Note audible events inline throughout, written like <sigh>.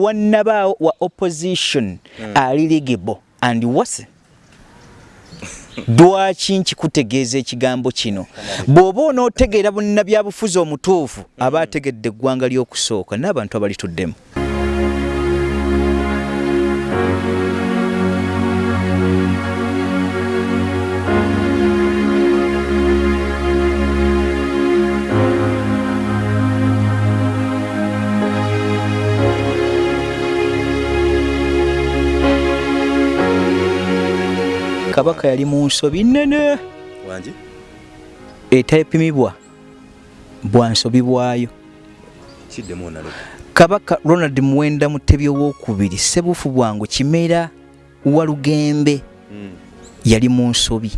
wannabaawo wa opposition mm. ali ligible and wase. Lwaki nkikutegeeza ekigambo kino? Bw'oba onootegeera bunnabyabufuzi omutuufu aba ategedde eggwanga ly'okusooka n'abantu abalituddemu kabaka yali mu nsobi nnene. Etepimibwa bwansobi bwayo. Kabaka ronald muwenda mutebi owokubiri sebufu bwangu kimera walugembe hmm. yali mu nsobi.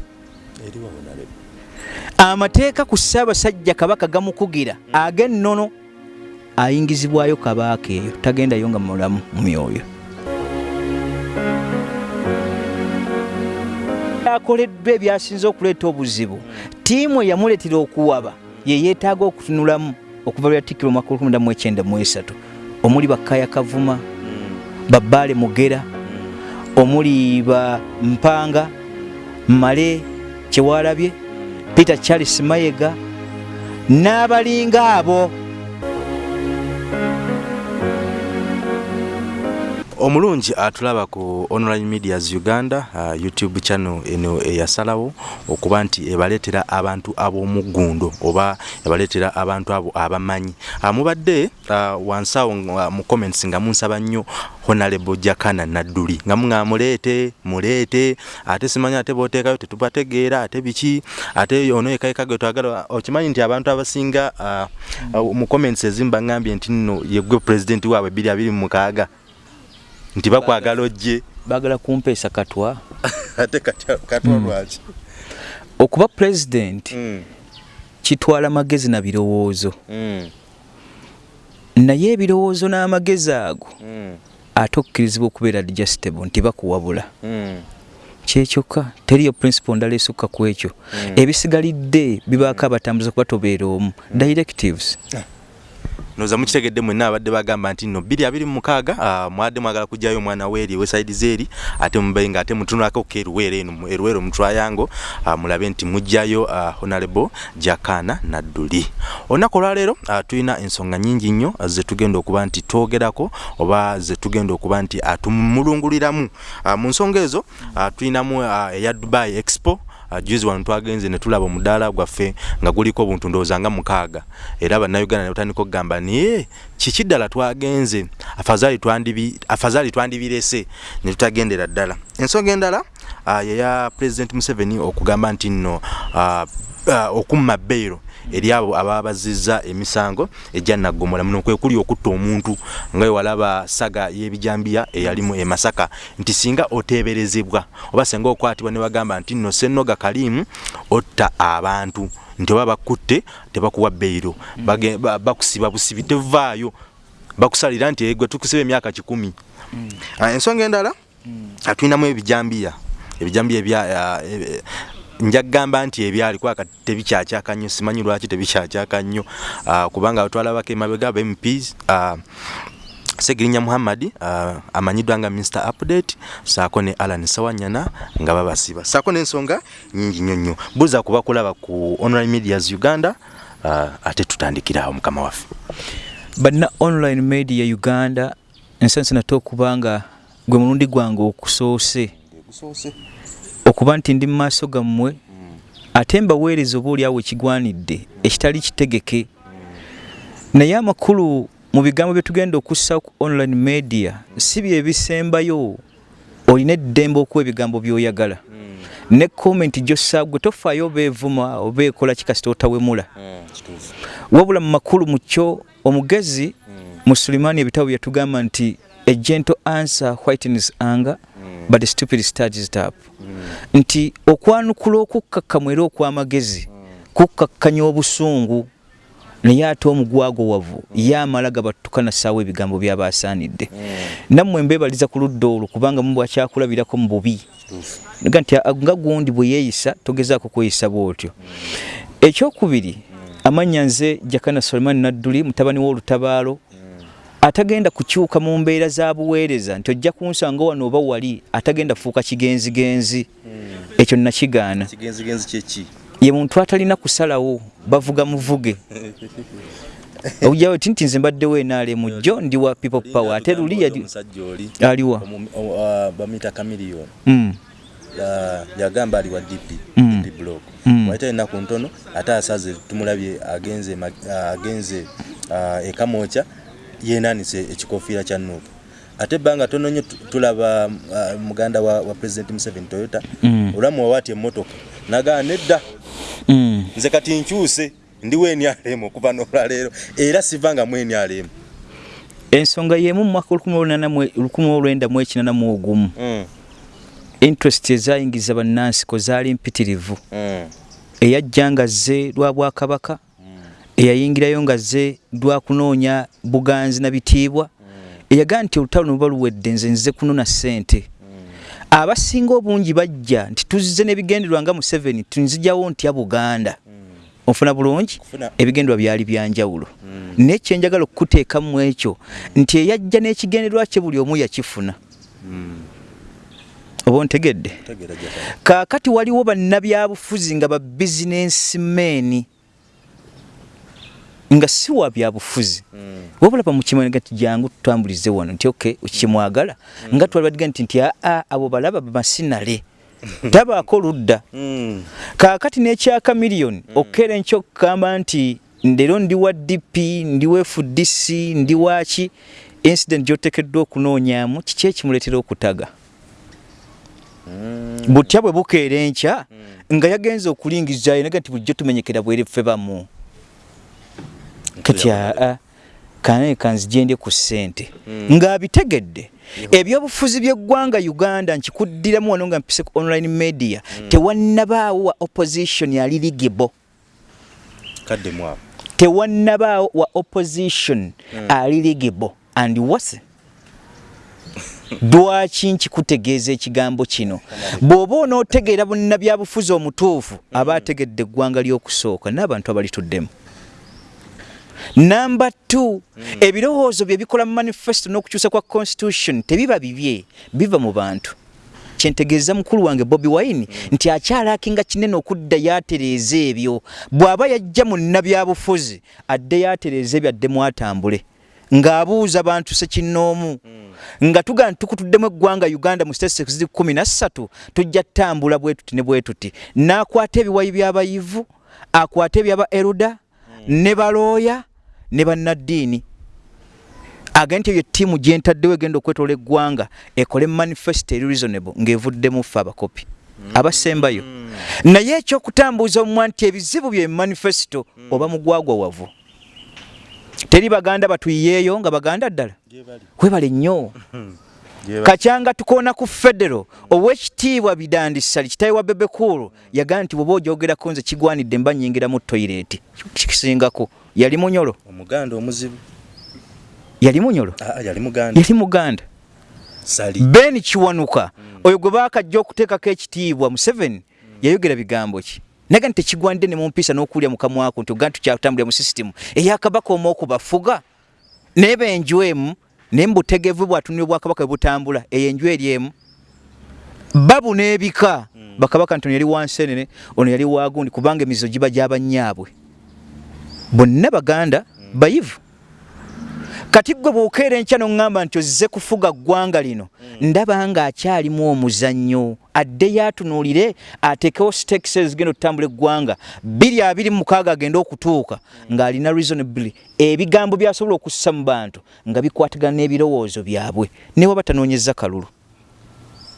Amateeka ku ssaabasajja kabaka gamukugira hmm. ag'ennono ayingizibwayo kabaaka eyo. Tagendayo nga mulamu mu myoyo akoleddwa ebyasinze okuleeta obuzibu. Tiimu eyamuleetera okuwaba ye yeetaaga okutunulamu okuva lwatikiro mwaka 1993 omuli bakaya kavuma babbaale mugera omuli ba mpanga male kyewalabye peter charles mayega n'abalinga abo omulungi atulaba ku online medias uganda uh, youtube channel eno eyasalawo okuba nti ebaleetera abantu ab'omuggundo oba ebaleetera abantu abo abamanyi. Uh, mubadde uh, wansawo uh, mu comments nga munsaba nnyo honalebo jakana nadduli nga muŋa muleete muleete ate simanyi ate booteekayo tetubategeera ate biki ate ono ekayika ge twagala okimanyi nti abantu abasinga uh, uh, mu comments ezimu baŋŋambye nti nno yegwe pulezidenti waabwe 226 nti bakwagala ojje. Bagala kumpeesa katwa. <laughs> Ate katwa hmm. lwaki? Okuba president mm. kitwala magezi na birowoozo. Mm. naye ebirowoozo n'amagezi ago ate okkirizibwa okubeera digestible nti bakuwabula. Kyekyokka teriyo principle ndala esukka ku ekyo. Ebisigalidde bibaako abatambuza kuba tobeera omu. Directives. Ah. Noza mukitegedde mwenna abadde bagamba nti nno 226 uh, mwadde mwagala kujjayo omwana weeri weside zeeri ate mubaye nga ate mutunulako ku eruweero eno eruweero mutwayango uh, mulabe nti mujjayo uh, honorable jakana nadduli. Olunaku olwaleero tulina ensonga nyingi nnyo uh, zetugenda okuba nti twogerako oba zetugenda okuba nti atumulunguliramu. Uh, mu nsonga ezo tulinamu eya dubai expo juzi wano twagenze ne tulaba omudaala gwaffe nga guliko obuntu ndowooza nga mukaaga. Era bannayuganda ne batandika okugamba naye kiki ddala twagenze? Afazaali twandibirese ne tutagendera ddala. Ensonga endala uh, yeya president museveni okugamba nti nno uh, uh, okumma bbeiro eri abo ababazizza emisango ejja naggomola muno kwe kuli okutta omuntu nga wewalaba saga y'ebijambiya eyalimu emasaka nti singa oteeberezebwa oba singa okwatibwa ne bagamba nti nno sennoga kalimu otta abantu nti oba bakutte tebakuwa bbeiro mm. bakusiba busibi tevaayo bakusalira nti gwe tukusiba emyaka kikumi mm. ah, ensonga endala mm. tulinamu ebijambiya ebijambiya ebya njagamba nti ebyali kwaka tebikyakyaka nnyo simanyi lwaki tebikyakyaka nnyo. Uh, kubanga twalabako emabega aba mps uh, segirinya muhammad uh, amanyiddwa nga mr update saako ne alan sawanyana nga babasiba. Saako n'ensonga nyingi nnyo nnyo. Buuza kuba kulaba ku online medias uganda uh, ate tutandikirawo mukama waffe. Banna online media uganda ensansi nate okubanga gwe mulundi gwange okusoose okuba nti ndi mumaaso gammwe ate mbaweereza oba oliawo ekigwanidde ekitali kitegeke. Naye amakulu mu bigambo byetugenda okussa ku online media si byebisembayo olina eddembe okuwa ebigambo byoyagala. Ne komenti gyosaagwe tofaayo oba evuma oba ekola kikasita otawemula. Wabula mu makulu mu kyo omugezi mu sulimaani ebitabo byetugamba nti a gentle answer whitens anger but the stupid it up mm. nti okwanukula okukakkamu era okw'amagezi mm. kukkakkanya obusungu naye ate omugwago wavu mm. ye amala gabattukana ssaawa ebigambo byabasaanidde mm. nammwe mbeebaliza ku ludda olwo kubanga mu bwakyakulabirako mu bubi ga nti nga gundi bwe yeeyisa togezaako kweyisa bwotyo mm. ekyokubiri mm. amannya nze jakana suleiman nadduli mutabani w'olutabaalo mm. Atagenda kukyuka mu mbeera za buweereza nti ojja kunsanga wano oba wali atagenda fuuka kigenzigenzi. Ekyo nakigaana. Ye muntu atalina kusalawo bavuga muvuge. <laughs> Okujawo ti nti nze mbaddewo enaalemu jjo ndi wa people power. Ate luli aliwa. Omu- o- a- bamuyita kamiliyoni Mm, Ya- yagamba ali wa dp Mm. dp block. Waite ennaku ntono ate asaze tumulabye agenze agenze a, e kamooca yenanise ekikofiira kya nuupu. Ate ebbanga tono nnyo tu- tulaba a, muganda wa, president museveni toyota Mm. olwamuwa wati emmotoka nagaa nedda. Mm. nze kati nkyuse ndiwo enyalemu okuva nolwaleero era sivanga mu enyalemu ensonga yemu mu mwaka 1981 Mm, interest ezayingiza bannansiko zaali mpitirivu. Eyajja nga zze lwa bwakabaka eyayingirayo nga zze lwa kunoonya buganzi na bitiibwa eyagaa nti olutalo nuba luwedde nze nze kunona ssente. Abasinga obungi bajja nti tuzze n'ebigenderwa nga museveni tunzijawo ntya buganda. Ofuna bulungi? Kufuna- ebigenderwa byali byanjawulo Mm. naye kyenjagala okukuteekamu ekyo nti eyajja n'ekigenderwa kye buli omu yakifuna. Mm. oba ontegedde? Kaakati waliwo bannabyabufuzi nga ba bizinensi meeni nga si wa byabufuzi. Mm. wabula bamukimanyiga nti jangu tutambulize wano nti ok kyemwagala nga twali badiga nti nti aa abo balaba bamasinale <laughs> tabaako ludda. Mm. kaakati n'ekyaka miliyoni okukera enkyo okugamba nti ndero ndi wa dp ndi wa fdc ndi waki incident gyotekeddwa okunoonyaamu kiki ekimuleetera okutaga? Mm. butya bwe bukeera enkya nga yagenza okulingizayo naga nti bulijjo tumenyekera bwerefe bamu kati aa kanaye kanzigende ku ssente. Mm. ng'abitegedde. Ebyobufuzi by'eggwanga uganda nkikuddiramu wano nga mpise ku online media. Tewannabaawo wa opposition yali ligibo kadde mwabo tewannabaawo wa opposition ali ligibo and wase lwaki nkikutegeeza ekigambo kino? Bw'oba onootegeera bunnabyabufuzi omutuufu aba ategedde eggwanga ly'okusooka n'abantu abalituddemu namba 2 ebirowoozo bye bikola mu manifesto n'okukyusa kwa constitution tebiba bibye biva mu bantu. Kyentegeeza mukulu wange bobi wine nti akyalakinga kinene okudda yatereeza ebyo. Bw'aba yajja mu nnabyabufuzi adde yatereeza ebyo adde mwatambule. Ng'abuuza bantu sekinnoomu nga tugaa nti tukutuddemu eggwanga uganda mu state kumi na ssatu tujja ttambula bwe tuti ne bwe tuti. N'akwata ebiwayi by'abayivu akwata ebyaba eruda ne balooya ne bannaddiini. Agenda nti eyo ttiimu gye ntaddewo egenda okwetoola eggwanga ekole manifesto eri reasonable ng'evuddemu ffe abakopi abasembayo. Naye ekyokutambuuza omumwa nti ebizibu bye manifesto oba mugwagwawavu teri baganda batuyiyeeyo nga baganda ddala? Webale nnyo kacyanga tukoona ku federo owekitiibwa bidandisali kitawe wa bebekulu yagaa nti bweoba ojogerako nze kigwanidde mba nyingira mu toyireti kikisingako yali munyolo? Omuganda omuzibu. Yali munyolo? Aa, yali muganda. Yali muganda. Sali. Ben kiwanuka oyo gwe baakajja okuteekako ekitiibwa museveni yayogera bigambo ki? Naga nti tekigwanidde ne mumpisa n'okuwulya mukamwako nti ogaa tukyatambulira mu sisitimu eyakabaka omu okubafuga naye benju emu naye mubutegevu bwatunira obwakabaka bwe butambula eyo enju eri emu. Babu n'ebika. Bakabaka nti ono yali wansenene ono yali wagundi kubanga emizizo giba gy'abannyaabwe bonna baganda bayivu. Kati gwe bw'okeera enkya n'oŋŋamba nti ozze kufuga ggwanga lino ndaba nga akyalimu omuzannyo adde yaatunuulire ateekewo stakes ezigenda okutambula eggwanga. Bbiri abiri mu mukaaga agenda okutuuka ng'alina reasonably ebigambo by'asobola okussa mu bantu nga bikwatagana n'ebirowoozo byabwe. Ne waba tanoonyeza kalulu.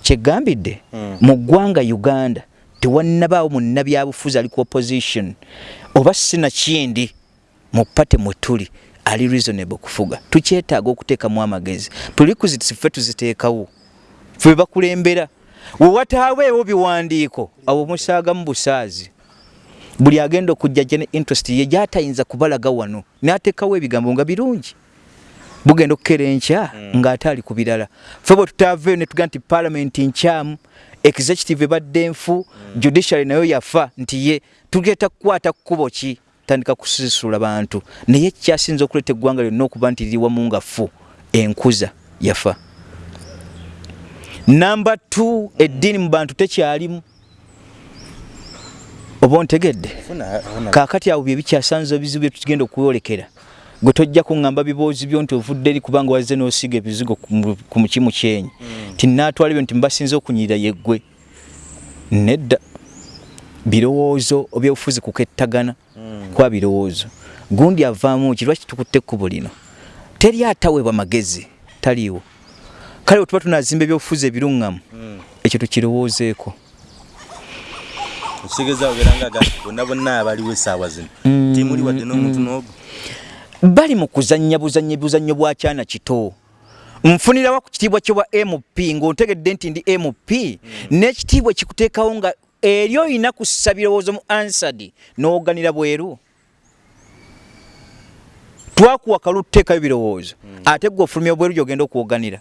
Kyeggambidde mu ggwanga uganda tewannabaawo munnabyabufuzi ali ku opposition. Oba sinakindi mu pate mwe tuli ali reasonable okufuga tukyetaaga okuteekamu amagezi. Prerequisites ffe tuziteekawo. Ffe bakulembera we wataaweewo biwandiiko? Awo musaagamu busaazi. Buli agenda okujja gye ne interest ye gyatayinza kubalaga wano n'ateekawo ebigambo nga birungi. Bugenda okukera enkya ng'ate ali ku birala. Ffe bwe tutaaveeyo ne tugaa nti paalamenti nkyamu executive ebadde nfu judiciary nayo yafa nti ye. Tugenda kukwata kkubo ki? Batandika kusisula bantu. Naye kyasinza okuleeta eggwanga lyonna okuba nti liri wamu nga fu enkuza yafa namba t eddiini mu bantu tekyalimu. Oba ontegedde? Kaakati awo byebikyasanza ebizibu byetugenda okwolekera gwe tojja kuŋŋamba biboozi byo nti ovudde eri kubanga wazze n'osiga ebizigo ku mukimu kyenyi. Ti naatwala ebyo nti mbasinza okunyirira yeggwe nedda. Birowoozo ebyobufuzi kukettagana kwa birowoozo. Gundi avaamu ki? Lwaki tukutte ekkubo lino? Teri ataweebwa magezi. Taliiwo kale wetuba tunazimba ebyobufuzi ebiruŋŋamu ekyo tukirowoozeeko. Ekitegeeza obeera nga bonna bonna abaliwo essaawa zino. Timuli wadde n'omuntu n'ogu bali mu kuzannya buzannyi buzannyo bwa kyana kito. Nfunirawa ku kitiibwa kyo bwa mp ng'ontegedde nti ndi mp n'ekitiibwa kikuteekawo nga eri olina kussa birowoozo mu ansadi n'oganira bweru. Twakuwa kalu tuteekayo birowoozo ate gwe ofulumya bweru gyogenda okuwoganira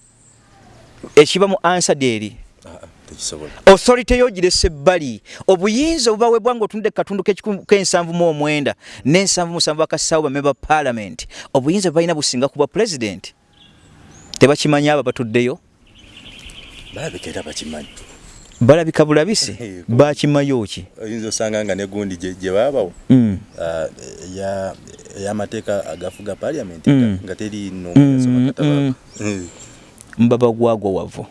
ekiba mu ansadi eri. Authority yogirese ebbali obuyinza obubaweebwa nga otundde katundu k'ensanvu mu omwenda n'ensanvu musanvu bakassawo bamemba parliament. Obuyinza bwebalina businga ku bwa president? Tebakimanyi abo batuddeyo balabika bakimanyi. Balabika bulabise <laughs> bakimayo ki oyinza osanga nga negundi gye baabawo. Ey'amateeka agafuga parliament Mm. nga teri Mm, nomugasomakataba mbaba gwagwa wavu.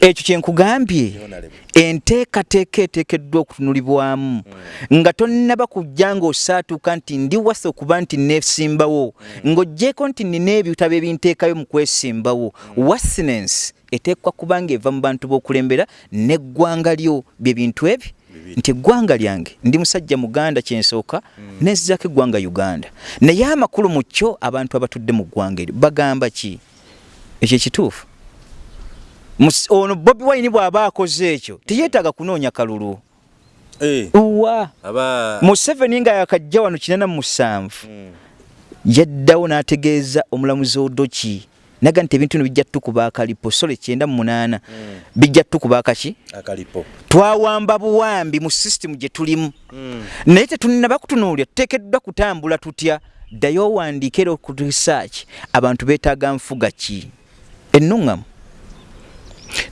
Ekyo kyenkugambye enteekateeka eteekeddwa okutunulibwamu nga tonnaba kujja ng'osaatuuka nti ndi wasa okuba nti neesimbawo ng'oggyeko nti nina ebitabo ebinteekayo mu kwesimbawo. Wassinensi eteekwa kuba nga eva mu bantu b'okulembera n'eggwanga lyo bye bintu ebyo nti eggwanga lyange ndi musajja muganda kyensooka nenzizako eggwanga uganda. Naye amakulu mu kyo abantu abatudde mu ggwanga eryo bagamba ki? Ekyo ekituufu. Ono bobi wine bw'aba akoze ekyo teyeetaaga kunoonya kalulu. Wa aba museveni nga yakajja wano kinana mu musanvu. Mm. yaddawo n'ategeeza omulamuzi odoki naga nti ebintu bino bijja tukuba akalipo sole kyenda mu munaana. Mm. bijja tukuba akaki akalipo. Twawamba buwambi mu sisitemu gye tulimu. Naye tetunaba kutunuulira tuteekeddwa kutambula tutya? Ddayo owandiika era ku research abantu beetaaga nfuga ki? Ennuŋŋamu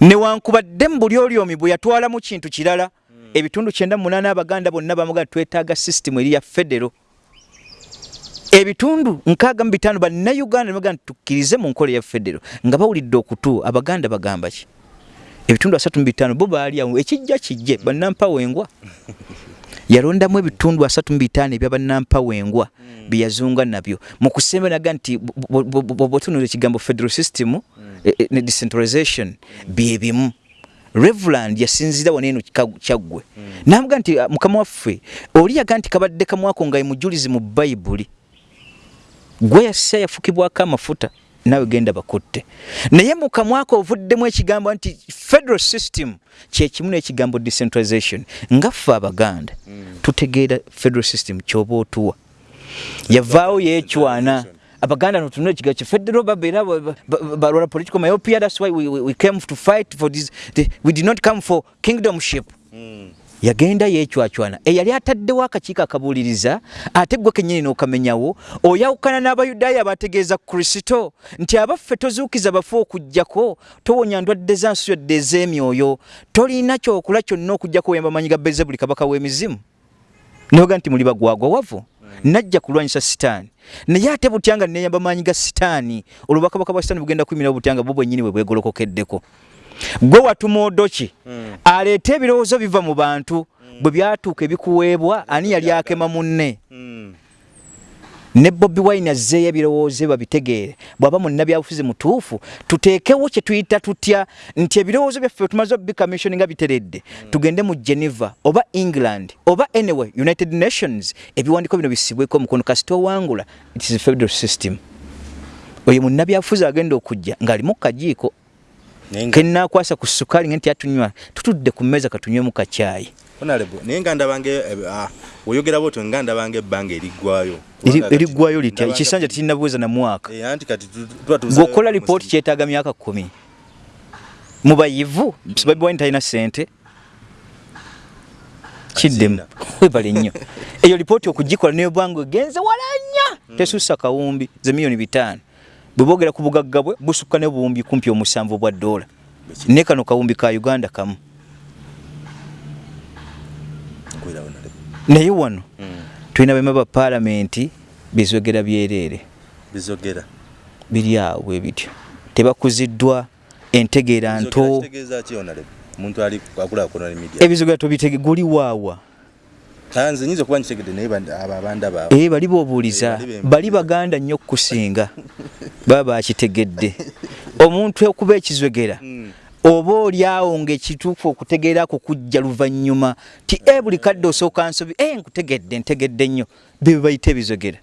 newankubadde mu buli oli omi bwe yatwalamu kintu kirala ebitundu kyenda munaana abaganda bonna bamuga twetaaga sisitemu eri ya federo ebitundu nkaaga mu bitaano bannayuganda nebaga nti tukkirize mu nkola ya federo nga bawulidde okutu abaganda bagamba ki? Ebitundu asatu mu bitaano bo baali awo ekijja kijje bannampawengwa. <laughs> Yalondamu ebitundu asatu mu bitaano ebya bannampawengwa bye yazunga nabyo. Mu kusemba naga nti bwotunula ekigambo federal system eh, eh, ne decentralization bye bimu. Reveland yasinzira wano eno kika- kyaggwe. Namuga nti "Ah, mukama waffe oli yaga nti kabadde kamwako nga mujulizi mu bayibuli gwe yassa yafukibwako amafuta nawe genda bakutte. Naye mu kamwako ovuddemu ekigambo nti federal system kyekimu n'ekigambo decentralization nga ffe abaganda tutegeera federal system kyoba otuwa. Yavaawo yeecwana abaganda notunula ekigambo kye federal babeera ba- ba- ba- balwala political myopia that's why we, we, we came to fight for this the, we did not come for kingdomship yagenda yeecwacwana eyali ataddewo akakiiko akabuuliriza ate gwe kennyini n'okamenyawo oyawukana n'abayudaaya abategeeza kristo nti abaffe tozuukiza bafe okugjako towonya ndwadde za nsi yodde ez'emyoyo tolina kyokola kyonna okugjako wemba manyi ga beezebuli kabaka w'emizimu. Noga nti muli bagwagwa wavu najja kulwanyisa sitaani. Naye ate butya nga neyamba maanyi ga sitaani? Olwo bakabaka bwa sitaani bugenda kuyimirawo butya nga bwo bwennyini bwe bwegolokokeddeko gwe watuma odoki aleeta ebirowoozo biva mu bantu. Bwe byatuuka ebikuweebwa ani yali akema munne? Ne bobi wine azzeeyo ebirowoozo bye babitegeere. Bw'aba munnabyabufuzi mutuufu tuteekewo kye tuyita tutya nti ebirowoozo byaffe tumaze obicommission nga biteredde tugende mu geneva oba england oba anyway united nations. Ebiwandiiko bino bisibweko omukono. Kasita owangula it is a federal system. Oyo munnabyabufuzi agenda okujja ng'alimu kajiiko kenakwasa ku sukali nti atunywa tutudde ku mmeeza katunywemu kacyayi honorable naye nga ndabange oyogera bwotyo nga ndabange ebbanga eriggwayo. Eri- eriggwayo litya? ekisanja tekirinabuweza na mwaka. Eh, anti kati gweokola lipooti kyetaaga myaka kumi mubayivu babiwani talina sente kiddemu webale nnyo. Eyo lipooti okugikola nebwanga egenze walanya tesusa kawumbi ze miliyoni bitaano bwe boogera ku bugagga bwe busukka ne buwumbi kumpi omusanvu bwa ddoola. Ne kano kawumbi ka uganda kamu. Naye wano tulina bema ba paalamenti bizogera byereere bizogera. Biri awo bwe bityo tebakuziddwa entegeera nto ebizogera tobitege guli waawa kanze nyiza kuba nkitegedde naye abo abanda baabwe. Ee bali boobuuliza. Bali baganda nnyo okukusinga. Baba bakitegedde omuntu okuba ekizogera oba oli awo ngaekituufu okutegeerako kujja luvannyuma ti e buli kadde osooka nsobi e nkutegedde ntegedde nnyo. Bye bayita ebizogera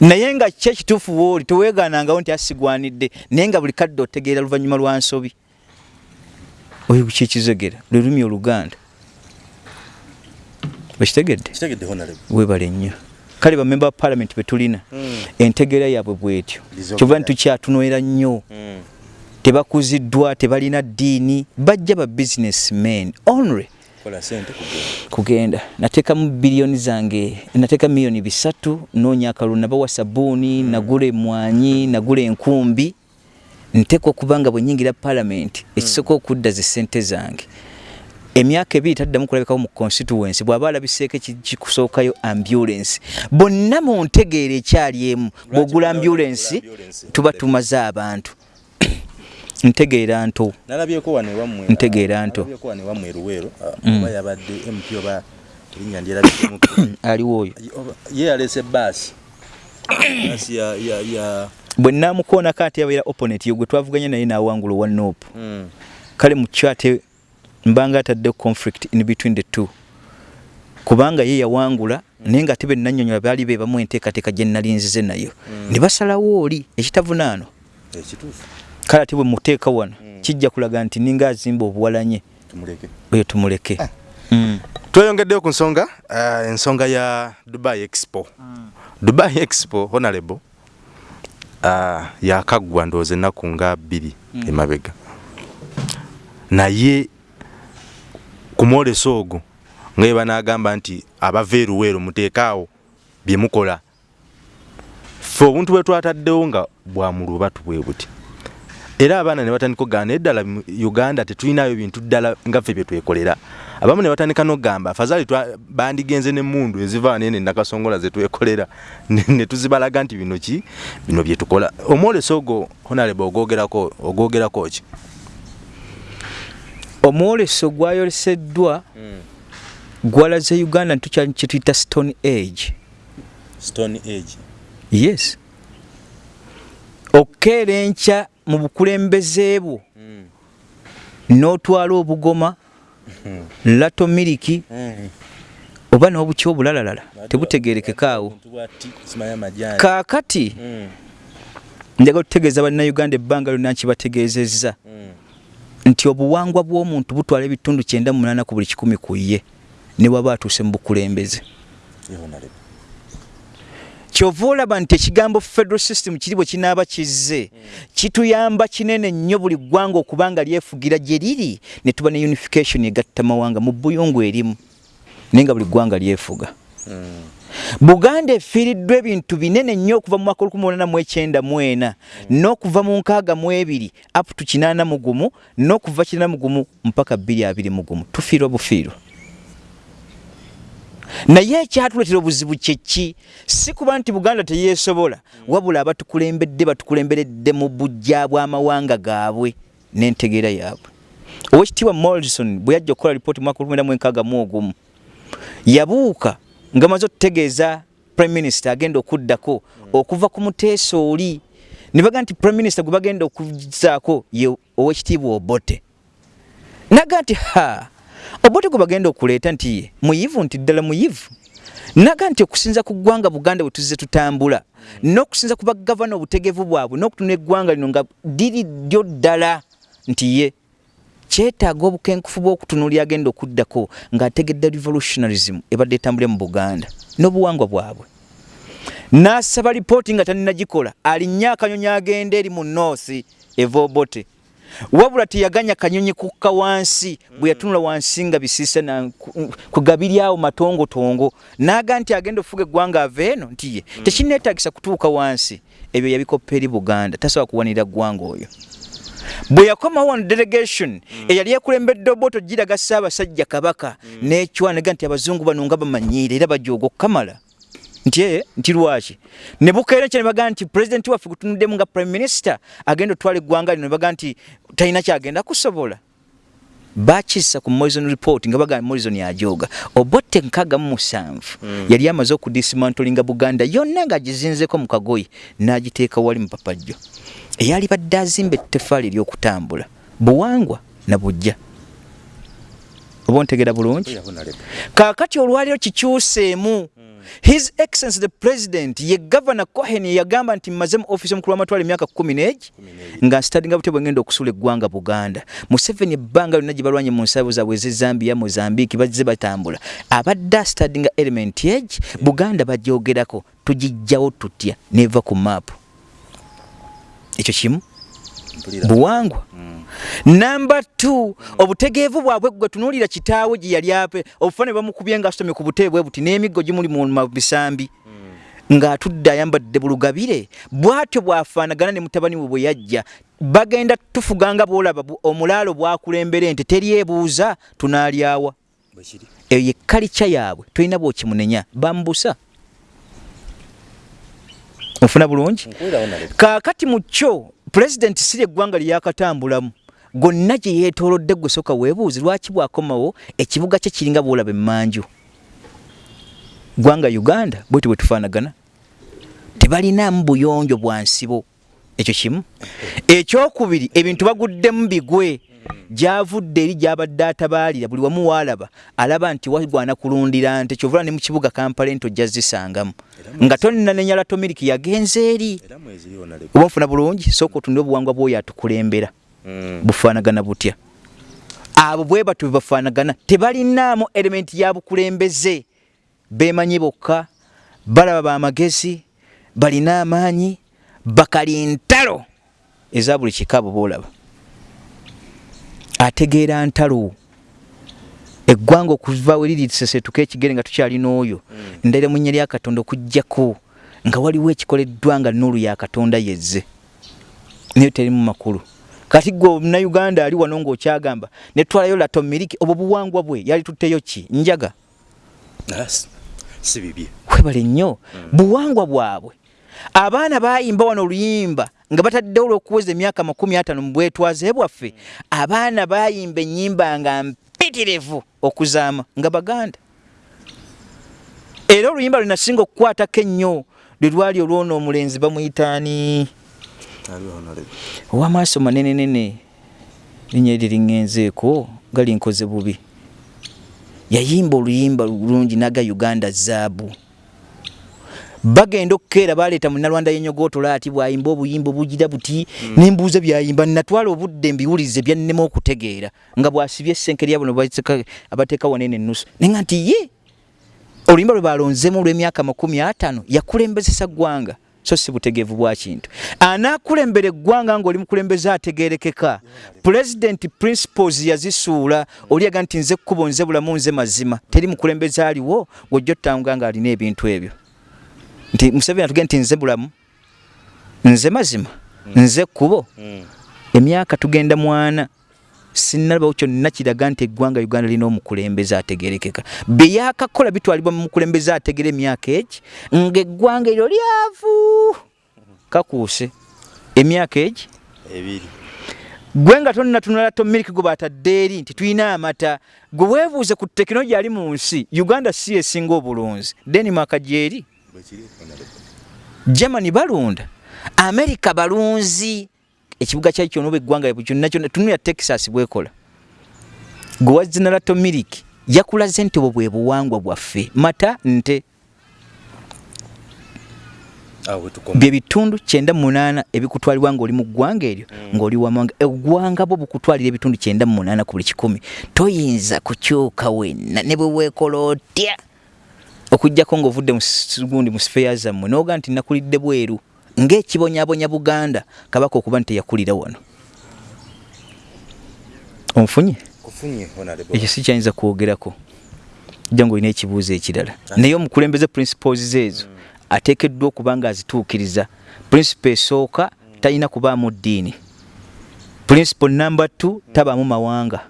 naye nga ki ekituufu wooli teweegaanangawo nti asigwanidde naye nga buli kadde otegeera luvannyuma lwa nsobi. Oyo kyekizogera lwe lulimi oluganda okitegedde webale nnyo. Kale bamemba ba paalamenti betulina entegeera yaabwe bwetyo kyova nitukyatunoera nnyo. Tebakuziddwa tebalina ddiini bajja ba businessmen. Only kugenda. Nateekamu biliyoni zange nateeka miliyoni bisatu noonya akalulu nabawa sabuuni nagula emwanyi nagula enkumbi. Nteeka okuba nga bwe nyingira paalamenti ekisooka okudda ze ssente zange emyaka ebiri taddamu kulabikawo mu constituency bw'aba alabiseeko kikusookayo ambulance. Bonna mu ntegeera ekyali emu bw'ogula ambulance tuba tumaze abantu. <coughs> Ntegeera nto. Nalabyeko wano ewammwe ntegeera nto. wano ewammwe eruweero oba yabadde mp oba erinnya ndyerabimu <coughs> aliwo oyo ye yaleese baasi baasi ya bwe naamukoonako ate yabeera opponent yo gwe twavuganya naye n'awangula owa nope. Kale mu kyo ate mbanga atadde conflict in between the two. Kubanga ye yawangula naye nga ate bennanyonyola baali be bamu enteekateeka gye nalinzize nayo. Ne basalawo oli ekitavunaano. Ekituufu. Kale ate bwe muteeka wano kijja kulaga nti ninga azimba obuwalanye. Tumuleke. Oyo tumuleke. Tweyongeddeyo ku nsonga uh, ensonga ya dubai expo. Dubai expo honorable uh, yakaggwa ndowooza ennaku nga bbiri emabega. Naye ku mwoleso ogwo nga ye banaagamba nti abava eruweero muteekaawo bye mukola. Ffe obuntu bwe twataddewo nga bwamulubatu bwe buti. Era abaana ne batandika okugamba naye ddala uganda tetulinayo bintu ddala nga ffe bye twekolera. Abamu ne batandika n'okugamba afazaali bandigenze n'emmundu eziva nene nakasongola ze twekolera ne tuzibalaga nti bino ki? Bino bye tukola. Omwoleso ogwo honarebe ogwogerako ogwogerako ki omwoleso gwayoleseddwa gwalaze uganda ntukyali kyetuyita stone age. Stone age. Yes. Okukeera enkya mu bukulembeze bwo. N'otwala obugoma lato miliki oba n'obuki obulalalala tebutegerekekaawo kaakati njaga okutegeeza bannayuganda ebbanga lyonna nkibategeezezza nti obuwangwa bw'omuntu butwala ebitundu kyenda munaana ku buli kikumi ku ye ne waba atuuse mu bukulembeze. Kyova olaba nti ekigambo federal system kiri bwe kinaaba kizze kituyamba kinene nnyo buli ggwanga okuba nga lyefugira gye liri ne tuba ne unification egatta mawanga mu buyungu erimu naye nga buli ggwanga lyefuga buganda efiiriddwa ebintu binene nnyo okuva mu mwaka 1894 n'okuva mu nkaaga mu ebiri up to 81 n'okuva 81 mpaka 221 tufiirwa bufiirwa naye ekyatuleetera obuzibu kyeki si kuba nti buganda teyeesobola wabula abatukulembedde batukulemberedde mu bujja bw'amawanga gaabwe n'entegeera yaabwe. Owekitiibwa morrison bwe yajja okukola lipooti mu mwaka 1961 yabuuka nga maze otutegeeza prime minister agenda okuddako okuva ku muteeso oli ne baga nti prime minister gwe bagenda okuzaako ye owekitiibwa obote. Naga nti ha obote gwe bagenda okuleeta nti ye muyivu nti ddala muyivu. Naga nti okusinza ku ggwanga buganda bwe tuzze tutambula n'okusinza ku bagavana obutegevu bwabwe n'okutuna eggwanga lino nga diri ddyo ddala nti ye kyetaaga obukenkufu bw'okutunuulya agenda okuddako ng'ategedde revolutionarism ebadde etambule mu buganda n'obuwangwa bwabwe. N'asaba lipooti nga taninagikola alinnyo akanyonyi agenda eri mu noosi eva obote wabula teyaganya kanyonyi kukka wansi bwe yatunula wansi nga ku- kugabiryawo matongotongo naga nti agenda ofuga eggwanga ava eno nti ye. Tekineetagisa kutuuka wansi. Ebyo yabikoppa eri buganda tasobola kuwanira ggwanga oyo bwe yakomawo wano delegation eyali ekulembedde oboto giraga ssaabasajja kabaka n'ekywanega nti abazungu bano nga bamanyiire era bajooga okukamala nti ee nti lwaki? Ne bukeera nkyo ne bagaa nti pulezidenti waffe gutunuddemu nga prime minister agenda otwala eggwanga lino ne bagaa nti talina kyagenda kusobola. Bakissa ku moison report nga bagaa moison ajooga obotte nkaaga mu musanvu yali amaze okudismantolinga buganda yonna ng'agizinzeko mu kagoyi n'agiteeka wali mu papajjo eyali badde azimba ettefaali ery'okutambula buwangwa na bujja. Oba ontegeera bulungi? Kaakati olwaliro kikyuseemu his excellence the president ye governor cohen yagamba nti mmaze mu ofisi omukulu w'amatwala emyaka kumi n'egi nga nsitadinga bute bwengenda okusula eggwanga buganda. Museveni ebbanga lyonna gye balwanye mu nsabo zaabwe ezezambia mozambique bazze batambula. Abadde asitadinga element egi buganda bagyogerako tugijjawo tutya neva ku maapu ekyo kimu? Buwangwa. Namba t obutegeevu bwabwe gwe tunuulira kitaawe gye yali ape obufaane bamukubye nga asomye ku butebe bwe buti n'emiggo gimuli mu ma- bisambi ng'atudde ayambadde bulugabire bw'atyo bw'afaanagana ne mutabani we bwe yajja bagenda tufuganga bw'olaba bu- omulaalo bwakulembera ente teryebuuza tunaalyawa. Eyo ye kalica yaabwe tolina bw'okimunenya. Bambusa ofuna bulungi. Kaakati mu kyo pulezidenti si lyeggwanga lyeyakatambulamu gonna gye yeetoolodde gwe soka weebuuzi lwaki bwakomawo ekibuga kye kiringa bwolaba emmanju. Ggwanga uganda bweti bwe tufaanagana tebalinaamu buyonjo bwa nsibo. Ekyo kimu. Ekyokubiri ebintu baguddemu bigwe gyavudde eri gyabadde atabaalira buli wamu waalaba alaba nti wagwana kulundira nte kyovula ne mu kibuga kampala ento ojja zisangamu. Nga tonnanenya latomiliki yagenze eri. Oba nfuna bulungi sooka otunde obuwangwa bwoyo atukulembera. Bufaanagana butya. Abo bwe batyo bwe bafaanagana tebalinaamu elementi ya bukulembeze. Beemanyi bokka balaba bamagezi balina amaanyi bakali ntalo eza buli kikaabo boolaba ategeera ntalo eggwanga okuva we liri lisesetuka ekigere nga tukyalina oyo ndaira mu nnya lya katonda okugjako nga waliwo ekikoleddwa nga nuulu ya katonda yezze. Naye terimu makulu. Kati gwe omunauganda ali wano ng'okyagamba netwalayo lato miliki obwo buwangwa bwe yali tutteyo ki? Njaga. Si bibye. Kwebale nnyo. Buwangwa bwabwe. Abaana bayimba wano oluyimba nga bataddewo olw'okuweza emyaka makumi atano mu bwetwaze bwaffe abaana bayimba ennyimba nga mpitirivu okuzaama nga baganda. Era oluyimba lunasinga okukwatako ennyo lwe lwali olwona omulenzi bamuyitaani owamaaso manenenene linnya eri liŋŋenzeeko nga linkoze bubi. Yayimba oluyimba lulungi naga uganda zaabu bagenda okukeera baleeta munalwanda yenyogootola ati bwayimba obuyimba obugira buti nembuuza byayimba natwala obudde mbiwulize byannema okutegeera nga bwasibye essenke lyabo abateeka wanene ennusu. Nenga nti ye oluyimba lwe balonzemu olw'emyaka makumi ataano yakulembezesa ggwanga. So si butegeevu bwa kintu. Anaakulembera eggwanga ng'oli mukulembeze ategeerekeka. Pulezidenti principles yazisuula oliaga nti nze kkubo nze bulamu nze mazima. Teri mukulembeze aliwo gwojja otutanga nga alina ebintu ebyo nti museveni atugee nti nze bulamu nze mazima nze kkubo. Emyaka tugenda mwana sinnalabawo kyonna kiraga nti eggwanga uganda lina omukulembeze ategerekeka. Byeyakakola bitwalibwa mu mukulembeze ategera emyaka egi ng'eggwanga eryo lyavu kakuuse. Emyaka egi ebiri. Gwe nga tonnatunula tomiliki gwe batadde eri nti tulina amata. Gwe weebuuze ku tekinologi ali mu nsi uganda si esinga obulunzi. Denmark gyeri germany balunda. America balunzi. Ekibuga kyali kyona oba eggwanga kyonna kyonna. Tunulya texas bwekola. Gwe wazinalato miliki yakulaze nti obwo bwe buwangwa bwaffe. Mata nte. Bye bitundu kyenda munaana ebikutwalibwa ng'oli mu ggwanga eryo ng'oli wamanga eggwanga bwo bukutwalira ebitundu kyenda munaana ku buli kikumi. Toyinza kukyuka wenna ne bwe weekola otya okugjako ng'ovudde gundi mu sifeya zammwe n'oga nti nakulidde bweru ng'ekibonyabonya buganda kabaka okuba nti teyakulira wano. Onfunye? Ekyo si kyayinza kwogerako. Jja ngaolina ekibuuzo ekirala. Naye omukulembeze principles zeezo ateekeddwa okuba nga azituukiriza. Principle esooka talina kubaamu ddiini. Principle number t tabaamu mawanga.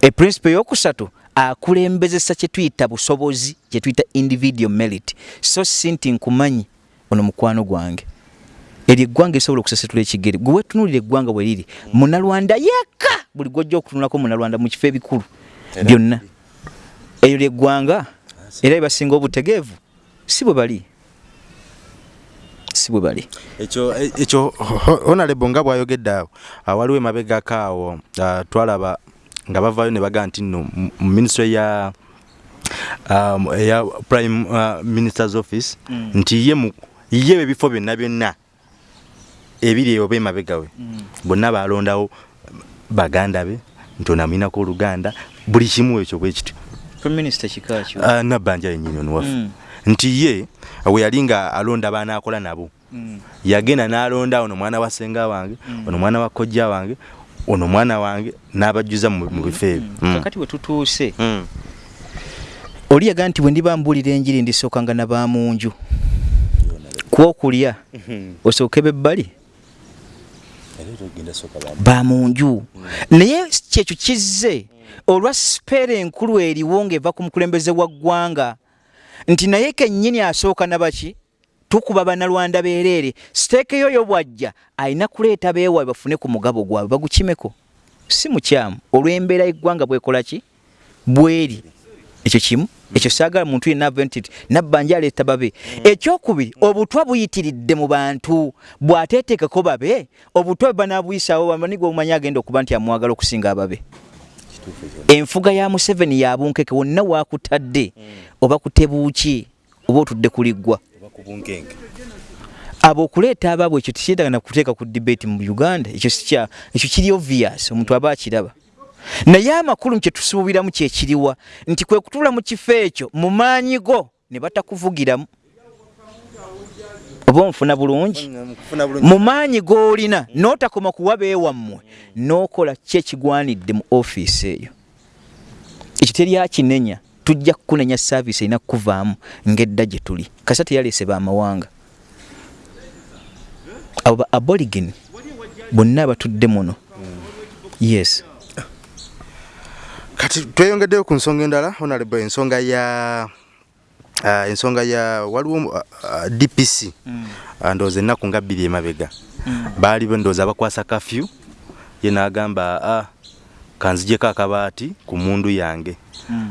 Eprinciple eyokusatu akulembezesa kyetuyita busobozi kyetuyita individual merit. So si nti nkumanyi ono mukwano gwange. Eryo eggwanga esobola okusasetula ekigere. Gwe wetunulira eggwanga bwe riri munalwanda yekka! Buli gwojja okutunulako munalwanda mu kifo ebikulu byonna. eyo lyeggwanga era ebasinga obutegeevu si bwe bali. Si bwe bali. Ekyo ekyo ho- honorable nga bwayogedde awo ah, waliwo emabegako awo ah, twalaba nga bavaayo ne bagaa nti nno mu ministry ya um, eya prime uh, minister's office Mm. nti ye mu ye ebifo byonna byonna ebiri eyo oba emabega we. Bonna balondawo baganda be nti onamwinako oluganda buli kimu ekyo bwe kityo. Prime minister kikakyo Ah, nabbanja yennyini ono waffe. Mm. nti ye we yali nga alonda baanaakola nabo. Mm. yagenda n'alonda ono mwana wa senga wange ono mwana wa kojja wange ono mwana wange n'abajjuza mu bifo ebyo. Mm. kakati bwe tutuuse. Mm. oli yagaa nti bwe ndiba mbuulira enjiri ndisookanga na bamunju. Kwokulya. Osooke bebbali bamunju. Naye kyekyo kizze olwa sipeera enkulu eriwo ng'eva ku mukulembeze wa ggwanga nti naye kennyini asooka na baki tukuba banalwanda beereere siteeka eyo bwajja alina kuleeta beewaabwe bafune ku mugabo gwabwe bagukimeko? Si mukyamu. Olw'embeera y'eggwanga bwekola ki? Bweri. Ekyo kimu? Ekyo saagala muntu yenna ave nti nabbanja aleeta babe. Ekyokubiri obutwa buyitiridde mu bantu. Bw'ateeteekeko babe obutwa bwe banaabuyisaawo bamaniga obumanyi agenda okuba nti amwagala okusinga ababe. Enfuga ya museveni yabunkeke wonna waakutadde. Oba kutebuuki oba otudde kuliggwa abo okuleeta abaabwe ekyo tekyetagana kuteeka ku debate mu uganda ekyo ekyo kiri obvious omuntu aba akiraba. Naye amakulu kyetusuubiramu kyekiriwa nti kwe kutuula mu kifo ekyo mu maanyi go ne batakuvugiramu. Oba onfuna bulungi? Mu maanyi g'olina n'otakoma kuwa beewammwe n'okola ki ekigwanidde mu ofiisi eyo. Ekyo teryakinenya tujja kukunenya saaviisi erina kukuvaamu ng'edda gye tuli. Kasa teyaleese baamawanga. Abo ba aborigin bonna abatudde muno. Yes. Kati tweyongeddeyo ku nsonga endala honorable ensonga ya uh, ensonga ya waliwo uh, uh, dpc uh, ndowooza ennaku nga bbiri emabega. Baali ndowooza bakwasa kafyu ye n'agamba ah, kanzijeko akabaati ku mundu yange.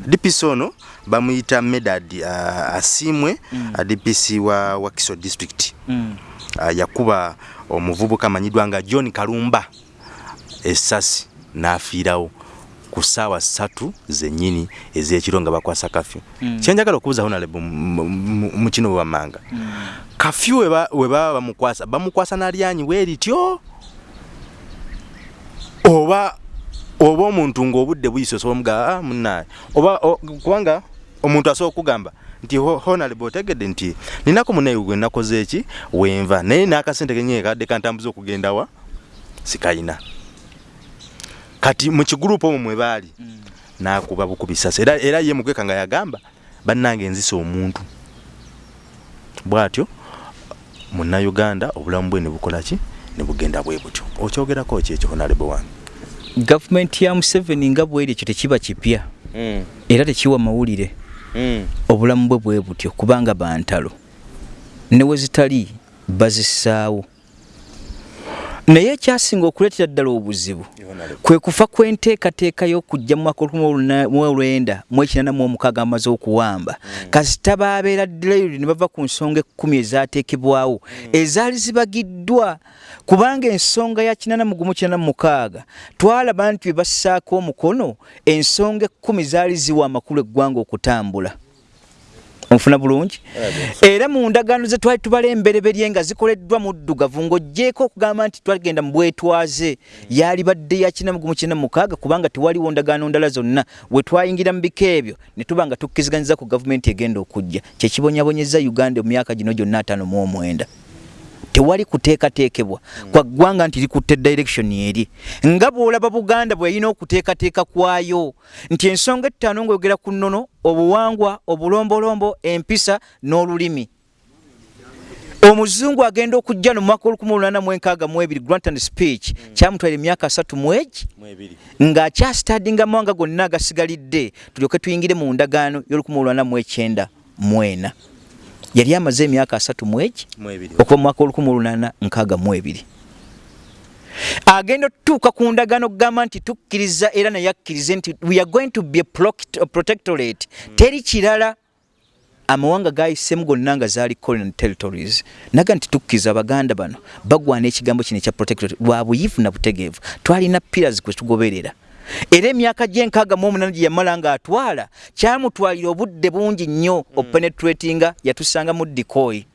Dpc ono bamuyita medad uh, asiimwe uh, dpc wa wakiso district. Uh, yakuba omuvubuka amanyiddwa nga john kalumba essasi n'afiirawo ku ssaawa ssatu zennyini ez'ekiro nga bakwasa kafyu Mm. kyenjagala okubuuza honorable mu- kino bwebammanga kafyu we ba- we baba bamukwasa bamukwasa n'alyanyi weerityo oba oba omuntu ng'obudde buyise osobola omugamba ah, munnaye. Oba kubanga omuntu asobola okugamba nti ho- honorable otegedde nti ninako munaye gwe nakoze eki? Wenva naye n'akasente kenyeye kadde kantambuza okugenda wa? Sikayina. Kati mu kigurupu omwo mwe baali n'akuba bukubisasi era, era ye mugweka nga yagamba bannange nzisa omuntu. Bw'atyo munnayuganda obulamu bwe ne bukola ki? Ne bugenda bwe butyo. Okyogerako ki ekyo honorable wange gavumenti ya museveni nga bweri ekyo tekiba kipya. Era tekiwa mawulire. Obulamu bwe bwe butyo kubanga bantalo. Ne we zitali bazissaawo naye ekyasinga okuleetera ddala obuzibu kwe kufa kw'enteekateeka y'okujja mu mwaka mu olwenda mu ekinana mu omukaaga amaze okuwamba. Kasita baabeera ddelayiri ne bava ku nsonga ekkumi ezaateekebwawo ezaali zibagiddwa. Kubanga ensonga ya kinana mu gumu kinana mu mukaaga twalaba nti bwe bassaako omukono ensonga ekkumi zaali ziwa amakulu eggwanga okutambula onfuna bulungi. Era mu ndagaano ze twali tubala embereberye nga zikoleddwa muddugavu ng'oggyeko okugamba nti twagenda mu bwetwaze. Yaali badde ya kina mu kina mukaaga kubanga tewaliwo ndagaano ndala zonna. We twayingira mu biko ebyo ne tuba nga tukkiriziganyiza ku gavumenti egenda okujja. Kyekibonyabonyeza uganda mu myaka gino gyonna ataano mu omwenda tewali kuteekateekebwa. Kwa ggwanga nti likutte direction eri. Nga bw'olaba buganda bwe yalina okuteekateeka kwayo nti ensonga ettaano ng'oyogera ku nnono obuwangwa obulombolombo empisa n'olulimi. Omuzungu agenda okujja no mwaka olukumi olunana mu enkaaga mu ebiri grant and speech kyamutwala emyaka asatu mu egi ng'akyasitadinga mawanga gonna agasigalidde tulyoke tuyingire mu ndagaano y'olukumi olunana mu ekyenda mu ena yali amaze emyaka asatu mu egi okuva mu mwaka olukumi olunana nkaaga mu ebiri. Agenda otutuuka ku ndagaano okugamba nti tukkiriza era naye akkirize nti we are going to be a protectorate. Teri kirala. Amawanga gayisemu gonna nga zaali colonial territories. Naga nti tukkiriza abaganda bano bagwana ekigambo kino ekya protectorate. Lwa buyivu na butegeevu. Twalina pillars kwe tugoberera era emyaka gyenkaaga mu omunana gye yamala ng'atwala kyamutwalira obudde bungi nnyo openetratinga yatusanga mu dikoyi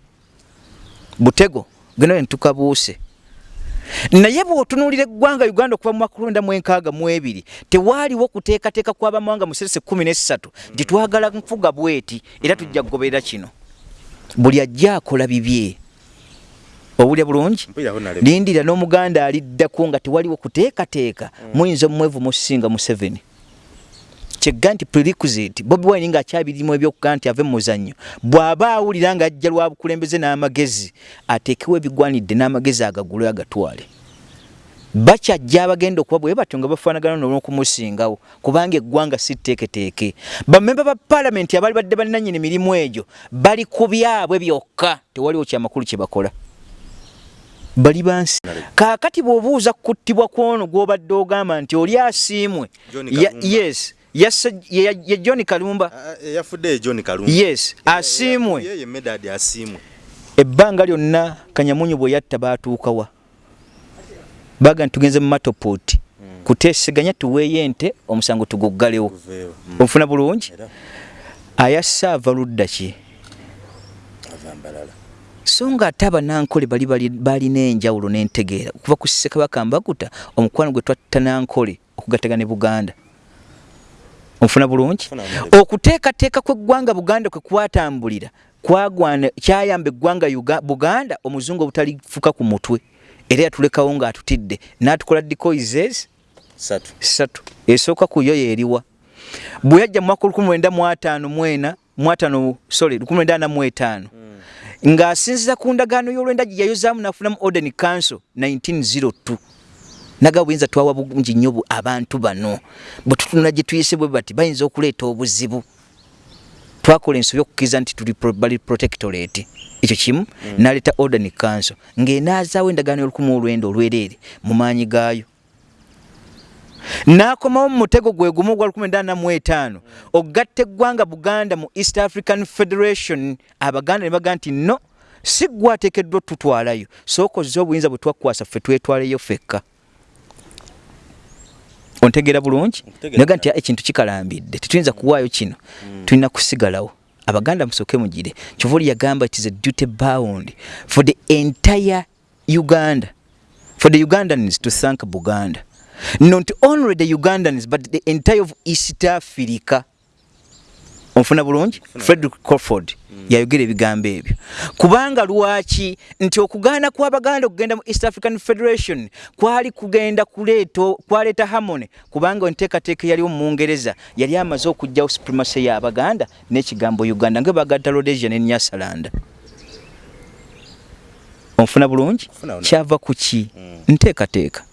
butego gena entukabuuse naye bw'otunuulira eggwanga uganda okuva mu mwaka lwenda mu enkaaga mu ebiri tewaaliwo kuteekateeka kw'abamawanga mu serese kumi n'essatu gye twagala nfuga bweti era tujja kugoberera kino. Buli ajja akola bibye owulya bulungi? Lindira n'omuganda aliddako nga tewaliwo kuteekateeka. Muyinza omumwevu musinga museveni. Kyegga nti prerequisite bobi wine ngaakyabirimu ebyokugaa nti ave mu muzannyo bw'aba awulira ng'ajja lwa bukulembeze n'amagezi ateekewo ebigwanidde n'amagezi agagule agatwale. Bakyajja abagenda okuba bwe batyo nga bafaanagana n'okumusingawo kubanga eggwanga si tteeketeeke. Bamemba ba paalamenti abaali badde balinannyini mirimu egyo bali ku byabwe byokka tewaliwo kyamakulu kye bakola bali bansi. Kaakati bw'obuuza kukuttibwa kwono gw'obadde ogamba nti oli asiimwe yes ye john kalumba. Yafudde john kalumba. Yes asiimwe. yeye medad asiimwe. Ebbanga lyonna kanyamunyu bwe yatta baatuukawa baga ntugenze mu matopoti hmm. kuteeseganya tuweeyo ente omusango tuguggalewo. Hmm. onfuna bulungi? Ayassa ava ludda ki so ng'ate abanankole bali balina enjawulo n'entegeera. Okuva ku ssekabaka mbakuta omukwano gwe twatta nankole okugattega ne buganda. Onfuna bulungi? Okuteekateeka kw'eggwanga buganda kwe kwatambulira kwagwana kyayamba eggwanga buganda omuzungu obutalifuka ku mutwe. Era yatulekawo ng'atutidde. N'atukola decoises? Satu. Esooka ku yo yeeriwa bwe yajja mu mwaka 1954 mwatano sorry 1945 ng'asinziza ku ndagaano y'olwenda gye yayozaamu n'afunamu orden council 1902 naga buyinza twawa bungi nnyo abantu bano. Bwe tutunula gye tuyise bwe bati bayinza okuleeta obuzibu. Twakola ensobi okukkiriza nti tuli bali protectorate. Ekyo kimu mm. naleeta ordern council. Ng'enaazaawo endagaano y'olukumi olwenda olwereere mu maanyi gaayo n'akomawo mu mutego gwe gumu ogwa 1995 mm. ogatta eggwanga buganda mu east african federation. Abaganda ne bagaa nti no si gwateekeddwa tutwalayo sookozza obuyinza bwe twakwasa ffe twetwaleyo fekka. Ontegera bulungi? Naga nti ekintu kikalambidde tetuyinza kuwaayo kino mm. tulina kusigalawo. Abaganda musooke mugire kyovoli yagamba it is a duty bound for the entire uganda for the ugandans to thank buganda not only the ugandans but the entire of east africa. Onfuna bulungi? Frederick crawford mm. yayogera ebigambo ebyo. Kubanga lwaki nti okugaana kw'abaganda okugenda mu east african federation kwali kugenda kuleeta kwaleeta harmony kubanga enteekateeka yaliwo mu mungereza yali amaze okugjawo supremacy y'abaganda n'ekigambo uganda nga bagata rhodesia ne nyasalanda onfuna bulungi? Kyava ku ki? Mm. nteekateeka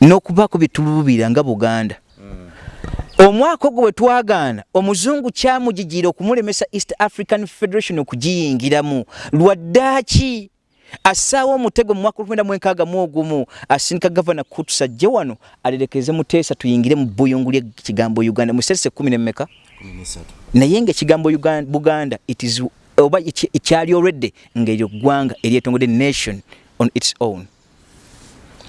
n'okubaako byetulubira nga buganda. Omwaka ogwo bwe twagaana omuzungu kyamugigira okumulemesa east african federation okugiyingiramu. Lwaddaaki? Assaawo omutego mu mwaka olwenda mu enkaaga mu ogumu. Asindika gavana kutusa ajje wano alerekeze muteesa tuyingire mu buyungu lyekigambo uganda. Musese kumi nemmeka naye ngaekigambo buganda itis oba ekyali olwedde ngaeryo ggwanga eryetongode nation on its own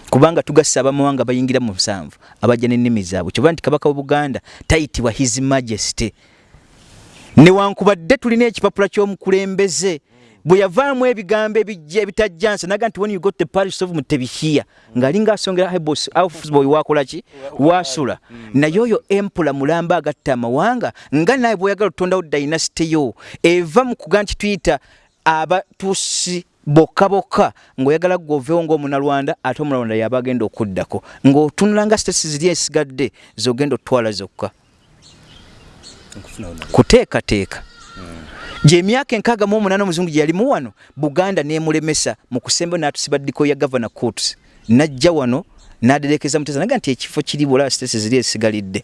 kubanga tugasa abamawanga bayingira mu musanvu abajja n'ennimi zaabwe. Kyoba nti kabaka w'obuganda tayitibwa his majesty. Newankubadde tulina ekipapula ky'omukulembeze bwe yavaamu ebigambo ebijja ebitajjansa naga nti when you got the parish of mutebihia ng'alinga asongera aufsboy wakolaki wasula naye oyo empula mulamba agatta amawanga nga naye bweoyagala otutondawo dynasity yo eva mu kuga nti tuyita abatusi bokka bokka ng'oyagala gwoveewo ng'omunalwanda ate omunalwanda yaba agenda okuddako ng'otunula nga sitesi ziri esigadde zogenda otwala zokka. Kuteekateeka. Gyemyaka enkaaga mu omunaana omuzungu gye yalimu wano buganda neemulemesa mu kusemba n'atusiba ddiko ya gavana courts najja wano n'aderekeza muteza naga nti ekifo kiri bwolaba sitesi ziri esigalidde.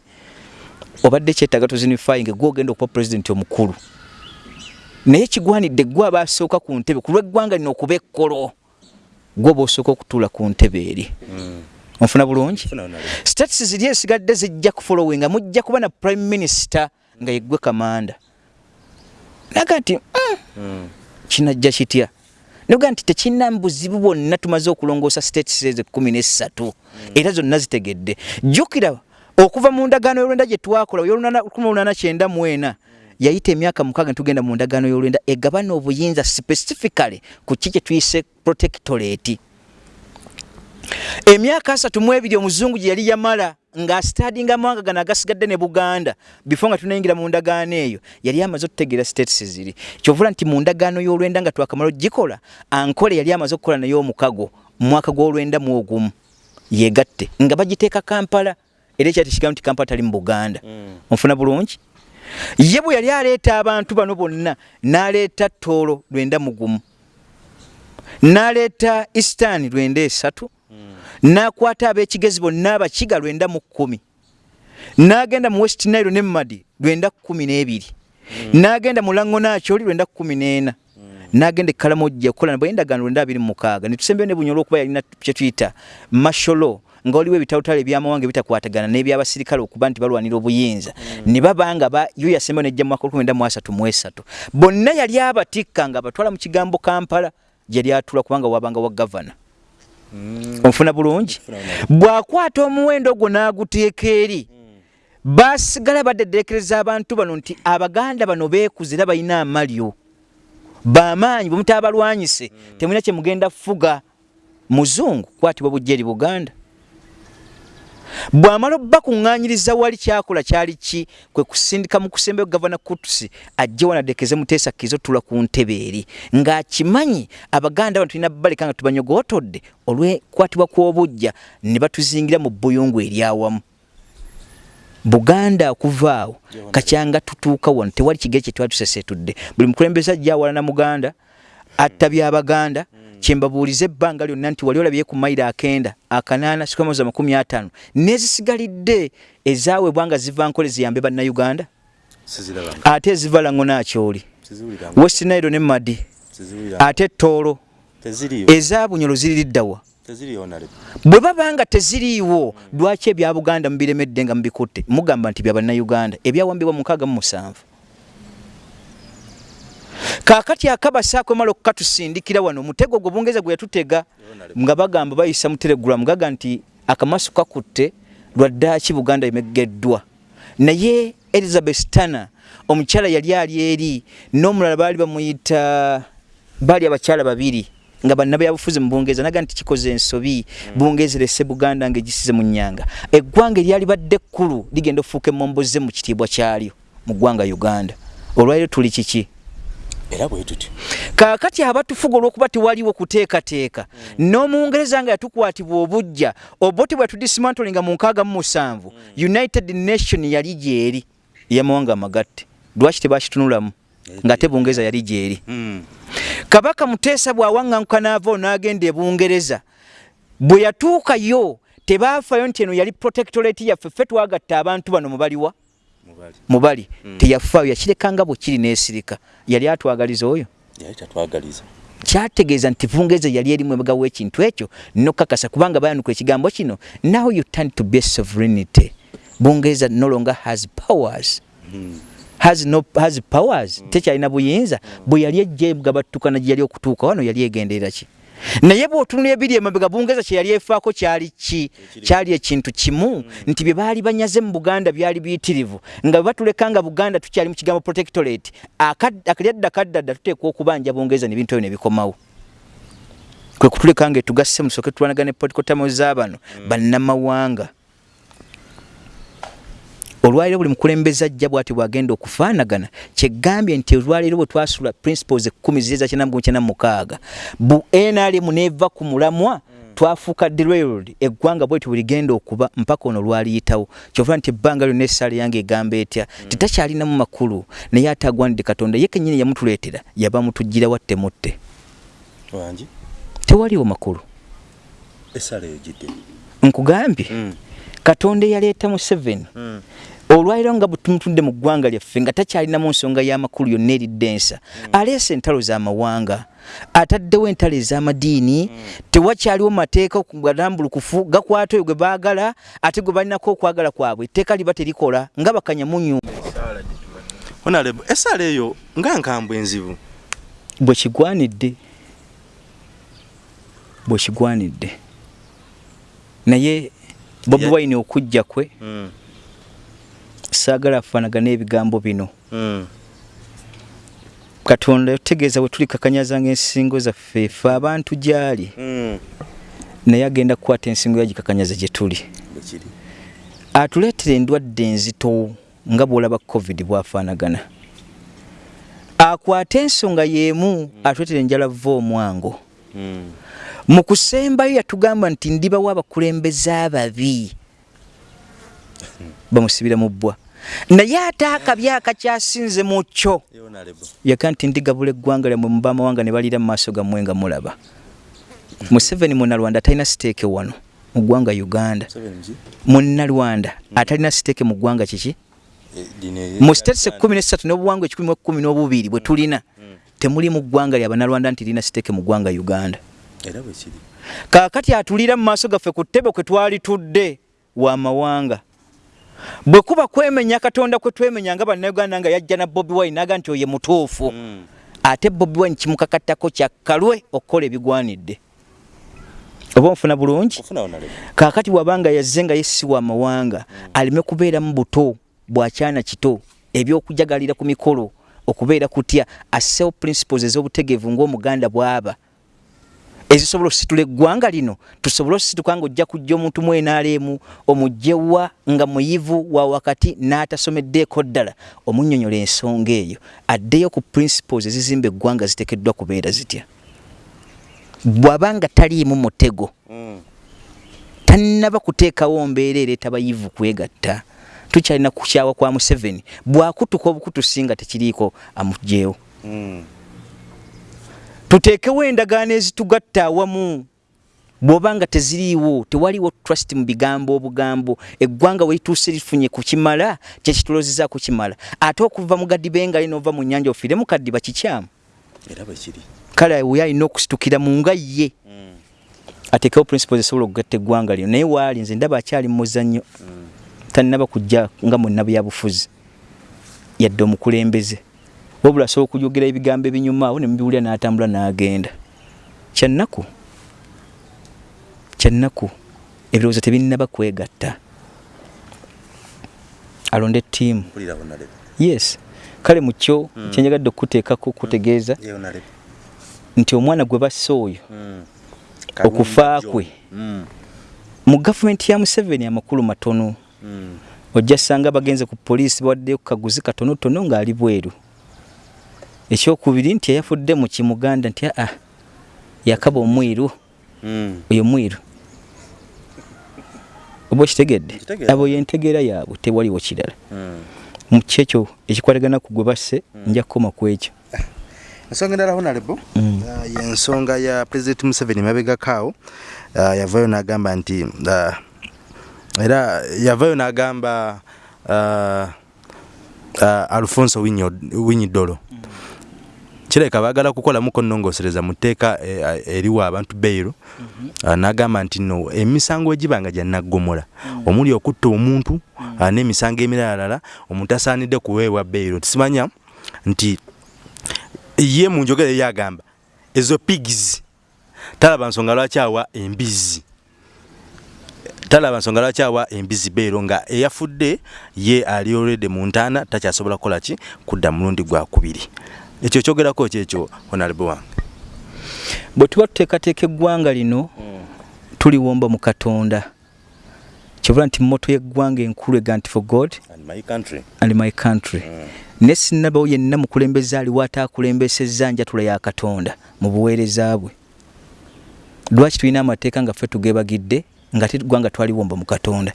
Obadde kyetaaga tozinifying gwogenda okuba pulezidenti omukulu naye kigwanidde gwe abasooka ku ntebe ku lw'eggwanga lino okuba ekkolo gwe oba osooka okutuula ku ntebe eri. Mm. onfuna bulungi? Status ziri esigadde zijja kufolowinga mujja kuba na prime minister nga yeggwe kamanda. Naga nti mm, mm. kinajja kitya? Noga nti tekina buzibu bwonna tumaze okulongoosa states ezo kumi nesatu mm. era zonna zitegedde. Jjukira okuva mu ndagaano y'olwenda gye twakola yolunana kyenda mwena yayita emyaka mukaaga netugenda mu ndagaano y'olwenda egabana obuyinza specifically ku ki kye tuyise protectorate. Emyaka asatu mu ebiri omuzungu gye yali yamala ng'asitadinga amawanga gano agasigadde ne buganda before nga tunayingira mu ndagaano eyo yali amaze okutegeera states ziri. Kyovula nti mu ndagaano y'olwenda nga twakamala ogikola ankole yali amaze okukola naye omukago mu mwaka gw'olwenda mu ogumu. Yegatte nga bagiteeka kampala era ekyati kigambo nti kampala tali mu buganda. Mm. onfuna bulungi ye bwe yali aleeta abantu bano bonna n'aleeta toolo lwenda mugumu n'aleeta eastani lwenda esatu n'akwata ab'ekigezi bonna abakiga lwenda mu kkumi n'agenda mu west nile ne madi lwenda kkumi n'ebiri n'agenda mu lango nakyoli lwenda kkumi n'ena n'agenda ekkalamojja okukola nabwe endagaano lwenda abiri mu mukaaga. Ne tusembeyo ne bunyolo okuba yalina kye tuyita masholo nga waliwo ebitawutalo ebyamawanga ebitakwatagana n'ebyabasirikale okuba nti balwanira obuyinza mm. ne babanga yo yasemba nejja mwaka lukumi mu mu esatu. Bonna yali abatikka nga abatwala mu kigambo kampala gyali atula kubanga wabanga wa gavana. Mm. onfuna bulungi? Bw'akwata omuwendo ogwo n'aguteeka eri basigala badederekereza abantu bano nti abaganda bano beekuze era balina amalyo. Bamaanyi bwemutaabalwanyise mm. temulina kyemugenda fuga. Muzungu kwatibwa bujja eri buganda bw'amala bakuŋŋaanyiriza wali kyakola kyali ki? Kwe kusindika mu kusembayo gavana kutusi ajje wanadekeze muteesa kizo tula ku ntebe eri. Ng'akimanyi abaganda bano tulina baleka nga tubanyogootodde olw'ekwatibwa kw'obujja ne batuzingira mu buyungu eryawamu buganda okuvaawo kacyanga tutuuka wano tewali kigere kye twali tusesetudde buli mukulembeze ajja awalana muganda atta byabaganda mm. Kyembabuuliza ebbanga lyonna nti wali olabye ku mayiro akenda akanaana sikamoza makumi ataano nezisigalidde ezaweebwa nga ziva nkole ziyambe bannayuganda? Ate eziva lango nakyoli west nairo ne madi. Ate toolo ezabunyolo ziririddawa bwe babanga teziriiwo lwaki ebya buganda mubiremedde nga mubikutte? Mugamba nti byabannayuganda ebyawambibwa mukaaga mu musanvu kakati akabasa akwemala okukatusindikira wano omutego gwe bungereza gwe yatutega nga bagamba bayisa mu telegulamu gaga nti akamaso kakutte lwaddaaki buganda emegeddwa. Naye elizabeth tana omukyala yali ali eri n'omulala baali bamuyita baali abakyala babiri nga bannabyabufuzi mu bungereza naga nti kikoze ensobi bungereza erese buganda ngaegisize mu nyanga eggwanga eryali badde ekkulu ligenda okufuuka emomboze mu kitiibwa kyalyo mu ggwanga uganda. Olwaliro tuli kiki era bwe tuti kaakati abatufuga olw'okuba tewaliwo kuteekateeka mm. n'omungereza nga yatukwatibwa obujja oboti bwe tudismantlinga mu nkaaga mu musanvu mm. united nation yali gyeri eyamawanga amagatte lwaki tebakitunulamu nga te bungereza yali gyeri mm. kabaka muteesa bw'awaŋŋanguka n'ava n'agenda ebungereza bwe yatuukayo tebaafayo nti eno yali protectorate yaffe ffe twagatta abantu bano mubaliwa mubali mm. teyafaayo yakirekanga bwe kiri neesirika yali atwagaliza oyo kyategeeza nti vungeeza yali erimu emagawo ekintu ekyo nokakasa kubanga bayanuka ekigambo kino now you turn to be sovereignty bungeeza no longer has powers mm. has, no, has powers mm. tekyalina buyinza mm. bwe yali ejja egabattukana gye yali okutuuka wano yali egenderera ki naye bw'otunula ebiri emabega bungereza kye yali efaako kyali ki? Kyali ekintu kimu. Nti bye baali banyaze mu buganda byali biyitirivu. Nga bwe batuleka nga buganda tukyali mu kigambo protectorate akalyadda kaddadda tuteekwa okubanja bungereza nebintu ebyo nebikomawo kwe kutuleka nga etugasse musoke tulwanaga ne political tamo z'abano mm. bannamawanga olwaliro buli mukulembeze ajja bwati bwagenda okufaanagana kyegambye nti olwaliro bwe twasula principles ekkumi ziyeza kyenda mu kyenda mukaaga bu nrm neeva ku mulamwa twafuuka derailed eggwanga bwetyo bwe ligenda okuba mpaka ono lwaliyitawo. Kyova nti ebbanga lyonna essaala yange egamba etya titakyalinamu makulu naye ate agwanidde katonda ye kennyini yamutuleetera yaba mutuggira wattemutte wangi tewaliwo makulu. Nkugambye Mm. katonda eyaleeta mu 7 Mm. Olwaliro nga butumutudde mu ggwanga lyaffe nga takyalinamu nsonga y'amakulu yonna eridde ensa aleese entalo z'amawanga ataddewo entalo ez'amadiini tewakyaliwo mateeka galambulukufu gakwata oyo gwe baagala ate gwe balinako okwagala kwabwe etteeka liba terikola nga bakanyamunyu honorable essala eyo nga nkambwe enzibu bwe kigwanidde bwe kigwanidde. Naye bobi wine okujja kwe Mm. Saagala afaanagana ebigambo bino. Mm. katonda yotegeeza bwe tuli kakanyazanga ensingo zaffe ffe abantu gyali. Mm. naye agenda kukwata ensingo yagikakanyaza gye tuli. Atuleetera endwadde enzito nga bw'olaba covid bwafaanagana. Akwate ensonga y'emu atuleetera enjala va omwango. Mm. mu kusembayo yatugamba nti ndibawo abakulembeze ababi bamusibira mu bbwa. Naye ate akabi akakyasinze mu kyo. Eh, yaga nti ndigabula eggwanga lyammwe mu baamawanga ne baliira mu maaso gammwe nga mulaba. Museveni munnalwanda atalina siteeke wano mu ggwanga uganda. Munnalwanda atalina siteeke mu ggwanga kiki? Eh, eri- mu siteetisi ekkumi nesatu n'obuwangwa ekikumi mu ekkumi n'obubiri bwe tulina temuli mu ggwanga lya bannalwanda nti lirina siteeke mu ggwanga uganda. Kaakati atulira mu maaso gaffe ku ttebe kwe twali tudde wa mawanga bwe kuba kwemenya katonda kwe twemenya nga bannayuganda nga yajja na bobi wine naga nti oye mutuufu. Mm. ate bobi wine kimukakattako kyakkalwe okukola ebigwanidde. Oba onfuna bulungi? Kaakati wabanga yazze nga yesiwa amawanga aleme kubeeramu buto bwakyana kito ebyokujagalira ku mikolo okubeera kutya assewo principles ez'obutegeevu ng'omuganda bw'aba ezisobola okusitula eggwanga lino tusobole okusituka nga ojja kujja omuntu mwenaaleemu omugyewa nga muyivu wa wakati n'atasomeddeeko ddala omunnyonnyola ensonga eyo addeyo ku principles ezizimba eggwanga ziteekeddwa kubeera zitya bw'abanga taliimu mutego Mm. tannaba kuteekawo mbeera ereeta bayivu kwegatta tukyalina kukyawa kwa museveni bwakutuka obukutusinga tekiriiko amugyewo Mm. Tuteekewo endagaano ezitugatta awamu. Bw'oba nga teziriiwo tewaliwo trust mu bigambo obugambo. Eggwanga we lituuse lifunye ku kimala kyekitulozeza ku kimala. Ate okuva mu gadibengali n'ova mu nnyanja ofiire mu kaddiba kikyamu. Kale we alina okusitukira mu nga ye. Mm. ateekewo principles esobola okugatta eggwanga lino naye waali nze ndaba akyali mu muzannyo tannaba kujja nga munnabyabufuzi yadde omukulembeze wabula asobola okujogera ebigambo ebinyuma awo ne mubiwulira n'atambula n'agenda kyannaku kyannaku ebirowoozo tebinnaba kwegatta alonde ttiimu mpulira honorable. yes kale mu kyo kyenjagadde okuteekako okutegeeza honorable. nti omwana gwe basse oyo Mm. okufa kwe. Mm. mu gavumenti ya museveni amakulu matono Mm. ojja sanga bagenze ku poliisi bawaddeyo ku kaguzi katonotono ng'ali bweru ekyokubiri nti eyafudde mu kimuganda nti aa yakaba omwiru. Mm. oyo mwiru oba okitegedde? Abo yentegeera yaabwe tewaliwo kirala. Mm. mu kyekyo ekikwatagana ku gwe basse nja kukoma ku ekyo. <laughs> Ensonga endala Mm. uh, yensonga ya president museveni mabegakaawo uh, yavayo n'agamba nti uh, era yavayo n'agamba alfonso winyidolo kireka baagala kukolamuko nnongosereza mu tteeka eh, eriwa abantu beiro uh, n'agamba nti no emisango egiba nga gyannaggomola omuli okutta omuntu uh, n'emisango emiralala omuntu asaanidde kuweebwa beiro tisimanya nti ye mu njogera eyo agamba ezo pigs talaba nsonga lwaki awa embizi talaba nsonga lwaki awa embizi beero nga eyafudde ye ali olwedde mu ntaana takyasobola kukola ki? Kudda mulundi gwakubiri ekyo kyogerako kyekyo honorable wange bwe tuba tuteekateeka eggwanga lino tuliwomba mu katonda. Kyebula nti mmoto yeggwanga enkulu ega nti for god and my country. and my country. Mm. ne sinnabawo yenna mukulembeze aliwo ataakulembesezza njatula ya katonda mu buweereza bwe. Lwaki tulina amateeka nga ffe tugebagidde nga tegwanga twaliwomba mu katonda?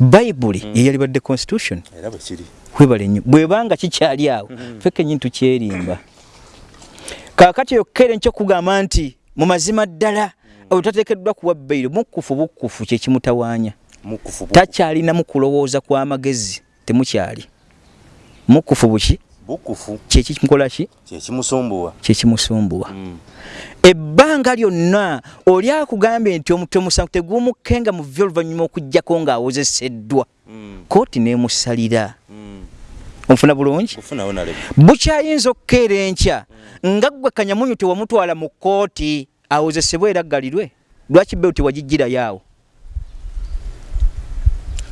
Bayibuli Mm. yeyalibadde constitution. Era bwe kiri webale nnyo bwebanga kikyali awo. Ffe kenyini tukyerimba kaakati eyo kere nkyokugamba nti mu mazima ddala oyo tateekeddwa kuwa bbairo mukufu bukufu kyekimutawaanya takyalinamu kulowooza kw'amagezi temukyali. Mukufu buki bukufu. Kyekimukola ki kyekimusumbuwa kyekimusumbuwa Mm. ebbanga lyonna oli akugambye nti omutwe musanvu tegumukenga mu vyo oluvannyuma okugjako ng'awozeseddwa. Mm. kooti n'emusalira. Mm. onfuna bulungi? Bukyayinza okukeera enkya nga ggwe kanyamunyu tewamutwala mu kooti awozesebwe era aggalirwe lwaki beewo tewagijjirayo awo?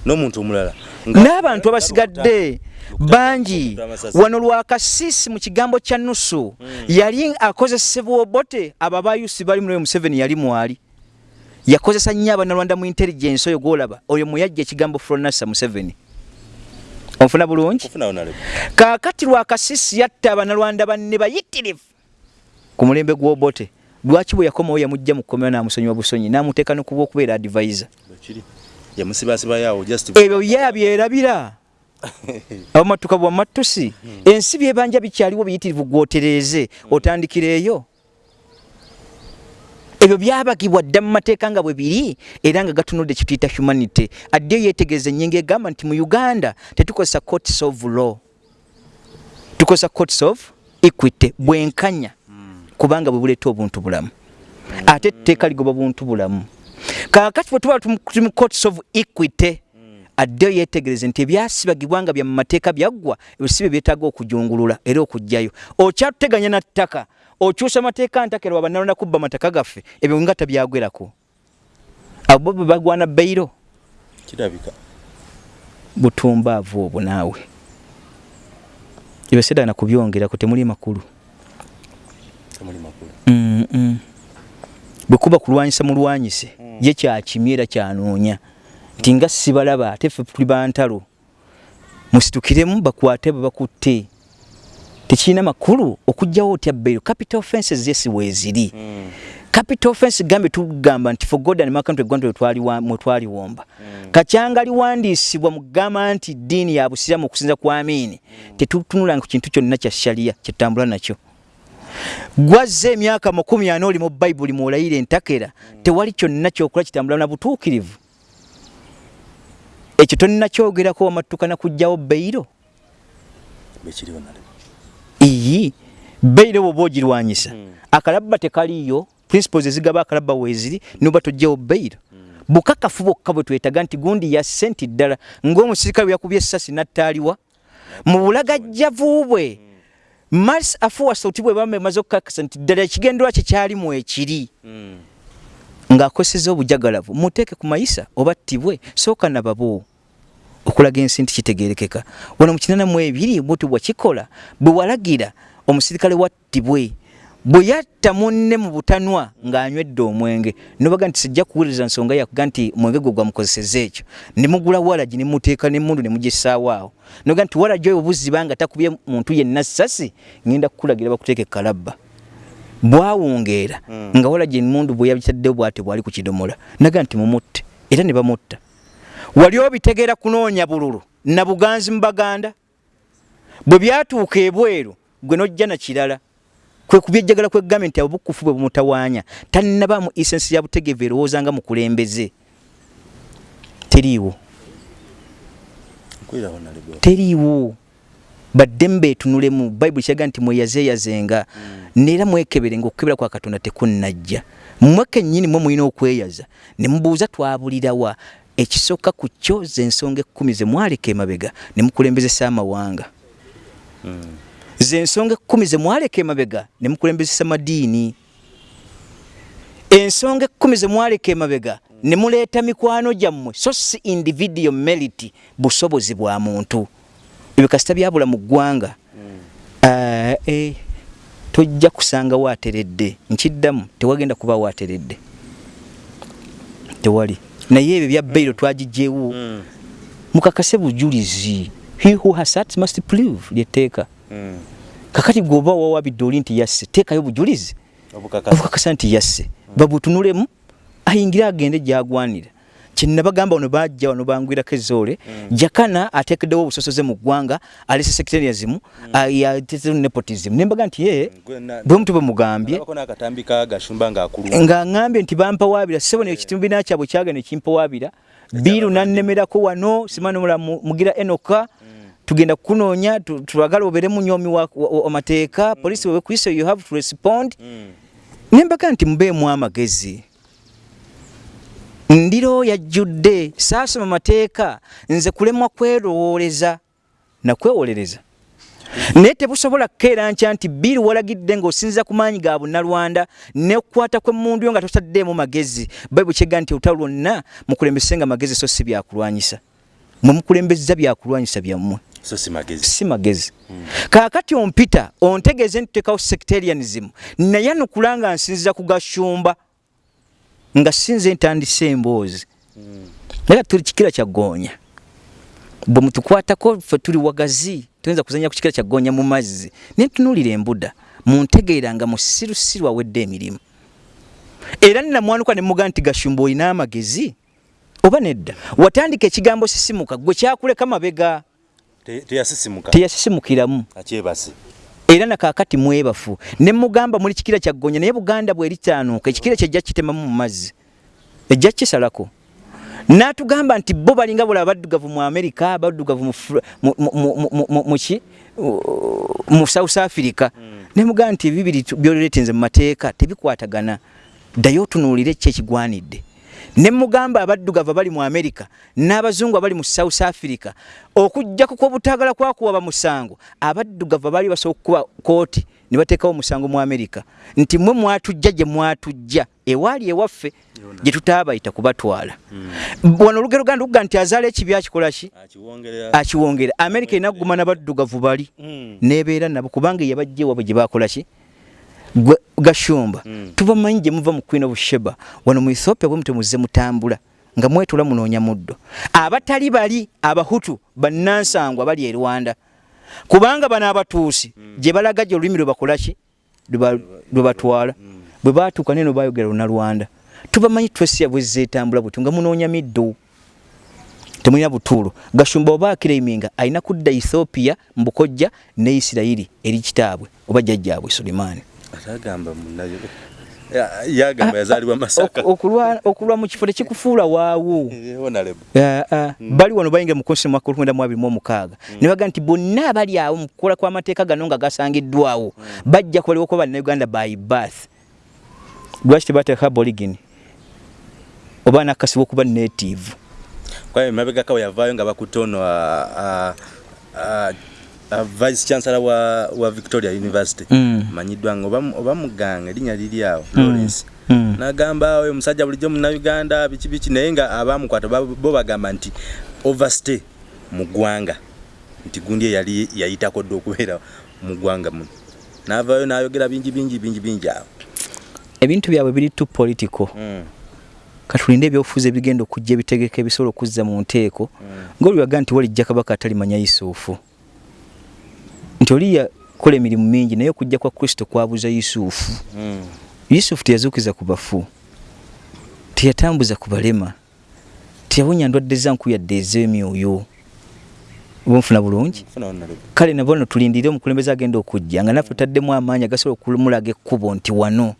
N'omuntu omulala n'abantu abasigadde bangi wano lwakasiisi mu kigambo kya nusu yali akozesebwa obote abo abayusi bali mu museveni yali mwali. Yakozesa nnyo abanalwanda mu intelligence oyo gwolaba oyo muyajja ekigambo fronasa museveni. Onfuna bulungi? Kaakati lwakasiisi yatta abanalwanda banne bayitirivu ku mulembe gw'obote lwaki bwe yakomawo yamugja mu kkomera n'amusonyiwa busonyi n'amuteeka nokuba okubeera advisor? Bwe kiri. Yamusibasibayo ebyo ye abyerabira abamatuka bwamatusi ensi byebanja bikyaliwo biyitirivu gwotereeze otandikira eyo ebyo byabagibwa dda mu mateeka nga bwe biri era nga gatunudde kituyita humanity. Addeyo yeetegereza ennyingo egamba nti mu uganda tetukozesa courts of law. Tukozesa courts of equity bwenkanya kubanga bwe buleeta obuntu bulamu. Ate etteeka ligoba buntu bulamu. Kaakati bwe tuba tuli mu courts of equity addeyo yeetegereze nti ebyasibagibwa nga bya mu mateeka byaggwa ebyo si bye byetaaga okujungulula era okugjayo. Okyatuteganya na ttaka okyusa mateeka ntakera wabanalonda kubba mataka gaffe ebyo nga tabyagwerako. Abo bwe bagwana bbeiro. Kirabika. Butumbaavu obwo naawe. Ebyo sedana kubyongerako temuli makulu. Mm, mm. bwe kuba kulwanyisa mulwanyise. Ye kyakimye era kyanoonya nti nga sibalaba ate ffe tuli bantalo musitukiremu bakwate bwe bakutte tekirina makulu okugjawo otya bbeiro capital offenses yesi weeziri Mm. capital offense gambe tugamba nti for god and my country gwantwe mwe twaliwomba kacyanga liwandiisibwa mu kugamba nti ddiini ya busiraamu okusinza ku amiini tetutunulanga ku kintu kyonna kya shaliya kyetutambula nakyo. Gwazza emyaka makumi ana oli mu bayibuli muolayira entakera. Tewali kyonna kyokola kitambula na butuukirivu ekyo tonnakyogerako wamattukana kugjawo beyiro bwe kiriwo nalebe iyi beyiro bwoba ogirwanyisa Mm. akalabba tekaliyo principles ezigaba akalabba weeziri noba tojjawo beyiro bukakafu bwokka bwe twetaga nti gundi ya senti ddala ng'omusirikale bwe yakubye essasi nattaaliwa mu bulagajjavu bwe. Mars afuwasa oti bwe bamba emaze okukakasa nti ddala ekigendera kye kyalimu ekiri Ng'akoseza obujagalavu muteeke ku mayisa oba ttibwe sooka nababo okulaga ensi nti kitegeerekeka. Wano mu kinana mu ebiri bwoti bwakikola bwe walagira omusirikale wattibwe bwe yatta munne mu butanwa ng'anywedde omwenge nobaga nti sijja kuwuliriza nsonga yakuga nti omwenge gwe gwamukozeseza ekyo. Ne mugula walagi ne muteeka n'emmundu ne mugissaawo awo. Noga nti walagi oyo buziba nga takubye muntu yenna ssasi ngenda kukulagira bakuteeka ekalabba bwawungeera Mm. nga walagi emundu bwe yabitaddewo bwate bwali ku kidomola naga nti mumutte era ne bamutta. Wali obitegeera kunoonya bululu na buganzi mu baganda? Bwe byatuuka ebweru gwe nojja na kirala kwe kubyejjagala kwe gavumenti obukufu bwe bumutawaanya tannabaamu isensi ya butegeevu erowooza nga mukulembeze teriiwo. Teriiwo baddemu beetunulemu bayibuli kiraga nti mweyazeeyazenga. Neera mwekeberenga okukebera kwa katonda tekunnajja. Mmwe kennyini mwe mulina okweyaza. Ne mubuuza twabulirawa ekisooka ku kyo z'ensonga ekkumi ze mwaleka emabega ne mukulembezesa amawanga. Z'ensonga ekkumi ze mwaleka emabega ne mukulembezesa madiini. Ensonga ekkumi ze mwaleka emabega ne muleeta mikwano gyammwe. So si individual merit busobozi bwa muntu ebyo kasita byabula mu ggwanga. Ah, eh, tojja kusanga waateredde. Nkiddamu tewagenda kuba waateredde. Tewali. Naye ebyo bya bairo twagijjewo mukakase bujulizi. He who has sat must prove lyetteeka kakati gwoba wawabidde oli nti yasse teekayo bujulizi. Obukakasa. Nti yasse. Babutunulemu ayingire agende gyagwanira kyenabagamba wano bajja wano bangwirako ezoole jakana ateekeddewo obusosoze mu ggwanga alese secretarianism yatezewo nepotism. Nembaga nti ye bwe mutu bwemugambye nga ŋŋambye nti bampawaabira sebo ne ekibiina kyabwe kyagenda ekimpawaabira biiru nannemerako wano simanimula mugira enoka tugenda kukunoonya tulagala obeere munyomi wamateeka polisi webekuyise you have to respond. Nembaga nti mubeemu amagezi ndiro yajjudde saasoma mateeka nze kulemwa kwerowooleza nakwewolereza naye tebusobola kukeera nkya nti bbiri walagidde ng'osinza ku maanyi ga bunnalwanda nekukwata kwemmundu yo nga totaddeemu magezi. Bayibuli kyegga nti olutalo lwonna mukulembesenga magezi so si byakulwanyisa mwe mukulembeza byakulwanyisa byammwe. So si magezi. Si magezi. Hmm. kaakati ompita ontegeeze nti tutekawo sectarianism. Naye nukula nga nsinzira ku gashumba nga sinze ntandise emboozi. Naye tuli kikira kyagoonya bwe mutukwatako fe tuli wagazi tuyinza kuzanya ku kikira kyagoonya mu mazzi. Naye ntunuulira embuda muntegeera nga musirusiru awedde emirimu. Era nnamwanuka ne muga nti gashumba olina amagezi? Oba nedda? Watandika ekigambo sisimuka gwe kyakuleka mabega. Teyasisimukiramu era nakakati mwebafu. Nemugamba muli kikira kyagonya naye buganda bweritaanuuka ekikira kyejja kitemamu mu mazzi. Ejja kisalako natugamba nti bo balinga bula abaddugavu mu amerika abaddugavu muki mu south africa. Hmm. nemugamba nti ebibiri byoleretenze mu mateeka tebikwatagana. Ddayo otunuulire ki ekigwanidde ne mugamba abaddugavu bali mu Amerika n'abazungu abali mu South Africa okujja ku kwobutagala kwakuwa bamusango abaddugavu bali basokuwa kooti ne bateekawo omusango mu Amerika nti mwe mwatujja gye mwatujja ewaali ewaffe gye tutaabayita kubatwala hmm. wano olugero ganda luga nti azaala ekibi akikola ki? Akiwongera amerika enaguma n'abaddugavu bali. Hmm. nebeera nabo kubanga yabajja ewabwe gye bakola ki gashumba. Mm. tubamanyi gye muva mu queen of sheba wano mu ethiopia bwe mutemuze mutambula nga mwetula munoonya muddo. Abatali bali abahutu bannansangwa bali e rwanda. Kubanga bano abatuusi mm. gye balaga gye olulimi lwe bakolaki lwe batwala. Mm. bwe batuuka neno bayogera luna rwanda tubamanyi twesiya bwe zeetambula buti nga munoonya middo. Temulina butuulo. Gashumba oba akiraiminga alina kudda ethiopia mbukojja ne isirayiri eri kitaabwe oba jjajjaabwe sulimaani atagamba munayo yagamba yazalibwa masaka. okulwa mu kifo tekikufuula waawo. Hmm. bali wano bayingira mu konsi mwaka olwenda mu abiri mu omukaaga. Hmm. ne baga nti bonna abali awo mu kukola kw'amateeka gano nga gasangiddwawo. Hmm. bajja kubalibwa kuba bannayuganda by birth. Lwaki tebateeka boligini oba nakasibwa okuba native. Kwaye mabegakawe yavaayo nga bakutono uh, vice chancellor wa, wa victoria university mm. manyiddwa nga oba muganga erinnya liri awo mm. lawrence mm. nagamba oyo omusajja bulijjo munauganda biki biki naye nga abamukwata bo bagamba nti overstay mu ggwanga nti gundi eyali yayitako dde okubeera mu ggwanga muno navayo nayogera bingi bingi bingi bingi awo ebintu byabwe biri tu political mm. katulinde ebyobufuzi ebigenda okujja ebitegeka ebisobola okuzza mu nteeko mm. ngaoliwaga nti walijja kabaka atalimanya yusufu nti oli yakola emirimu mingi naye okujja kwa kristo kwabuza yusufu. Mm. yusufu teyazuukiza ku bafu teyatambuza ku balema teyawonya ndwadde zanku yadde ez'emyoyo. Obanfuna bulungi? Kale nabo no tulindire omukulembeze agenda okujja nga naffe tutaddemu amaanyi agasobola okumulaga ekkubo nti wano.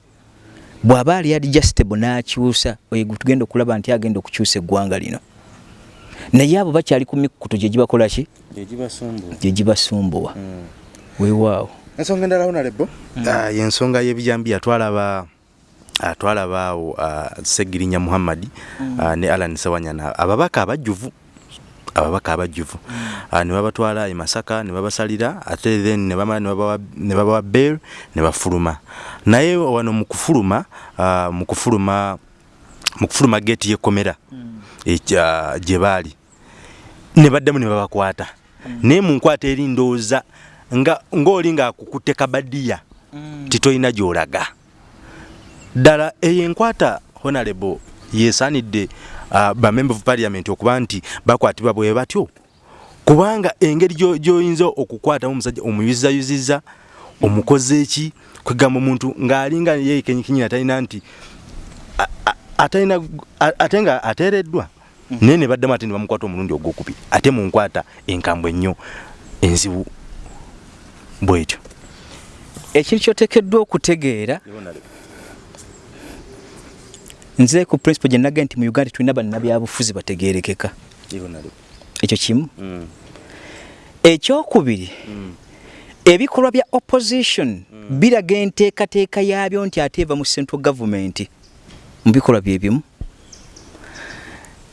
Bw'aba ali adjustable n'akyusa oyo tugenda okulaba nti agenda okukyusa eggwanga lino naye abo bakyali ku mikutu gye gibakola ki? Gye gibasumbuwa. Hmm. weewaawo. Ensonga endala honalebo hmm. ah, yensonga y'ebijambiya twalaba ah, twalaba awo ah, segirinya muhammadi hmm. ne alan sewanyana ababaka abajjuvu ababaka abajjuvu. Ne babatwala emasaka ne babasalira ate then ne babawa bel ne bafuluma. Naye wano mu kufuluma mu kufuluma mu kufuluma geeti yekomera gye baali. Ne baddemu ne babakwata. Mm. naye mu nkwata eri ndowooza ng'oli ng'akukutte kabadiya mm. titoyina gy'olaga. Ddala eyo enkwata honarebo yeesaanidde uh, bamember of parliament okuba nti bakwatibwa bwe batyo. Kubanga engeri gyoyinza okukwatamu omusajja omuyuzizayuziza omukoze eki kwegamba omuntu ng'alinga yekenyikinyina talina nti atalina ate nga ateereddwa naye ne baddemu ate ne bamukwata omulundi ogwokubiri ate munkwata enkambwe ennyo enzibu bwetyo. Ekintu kyotekeddwa okutegeera nze ku principle gye nagee nti mu uganda tulina bannabyabufuzi bategerekeka ekyo kimu. Mm. ekyokubiri mm. ebikolwa bya opposition mm. biraga enteekateeka yaabyo nti ate eva mu central government. Mu bikolwa byebimu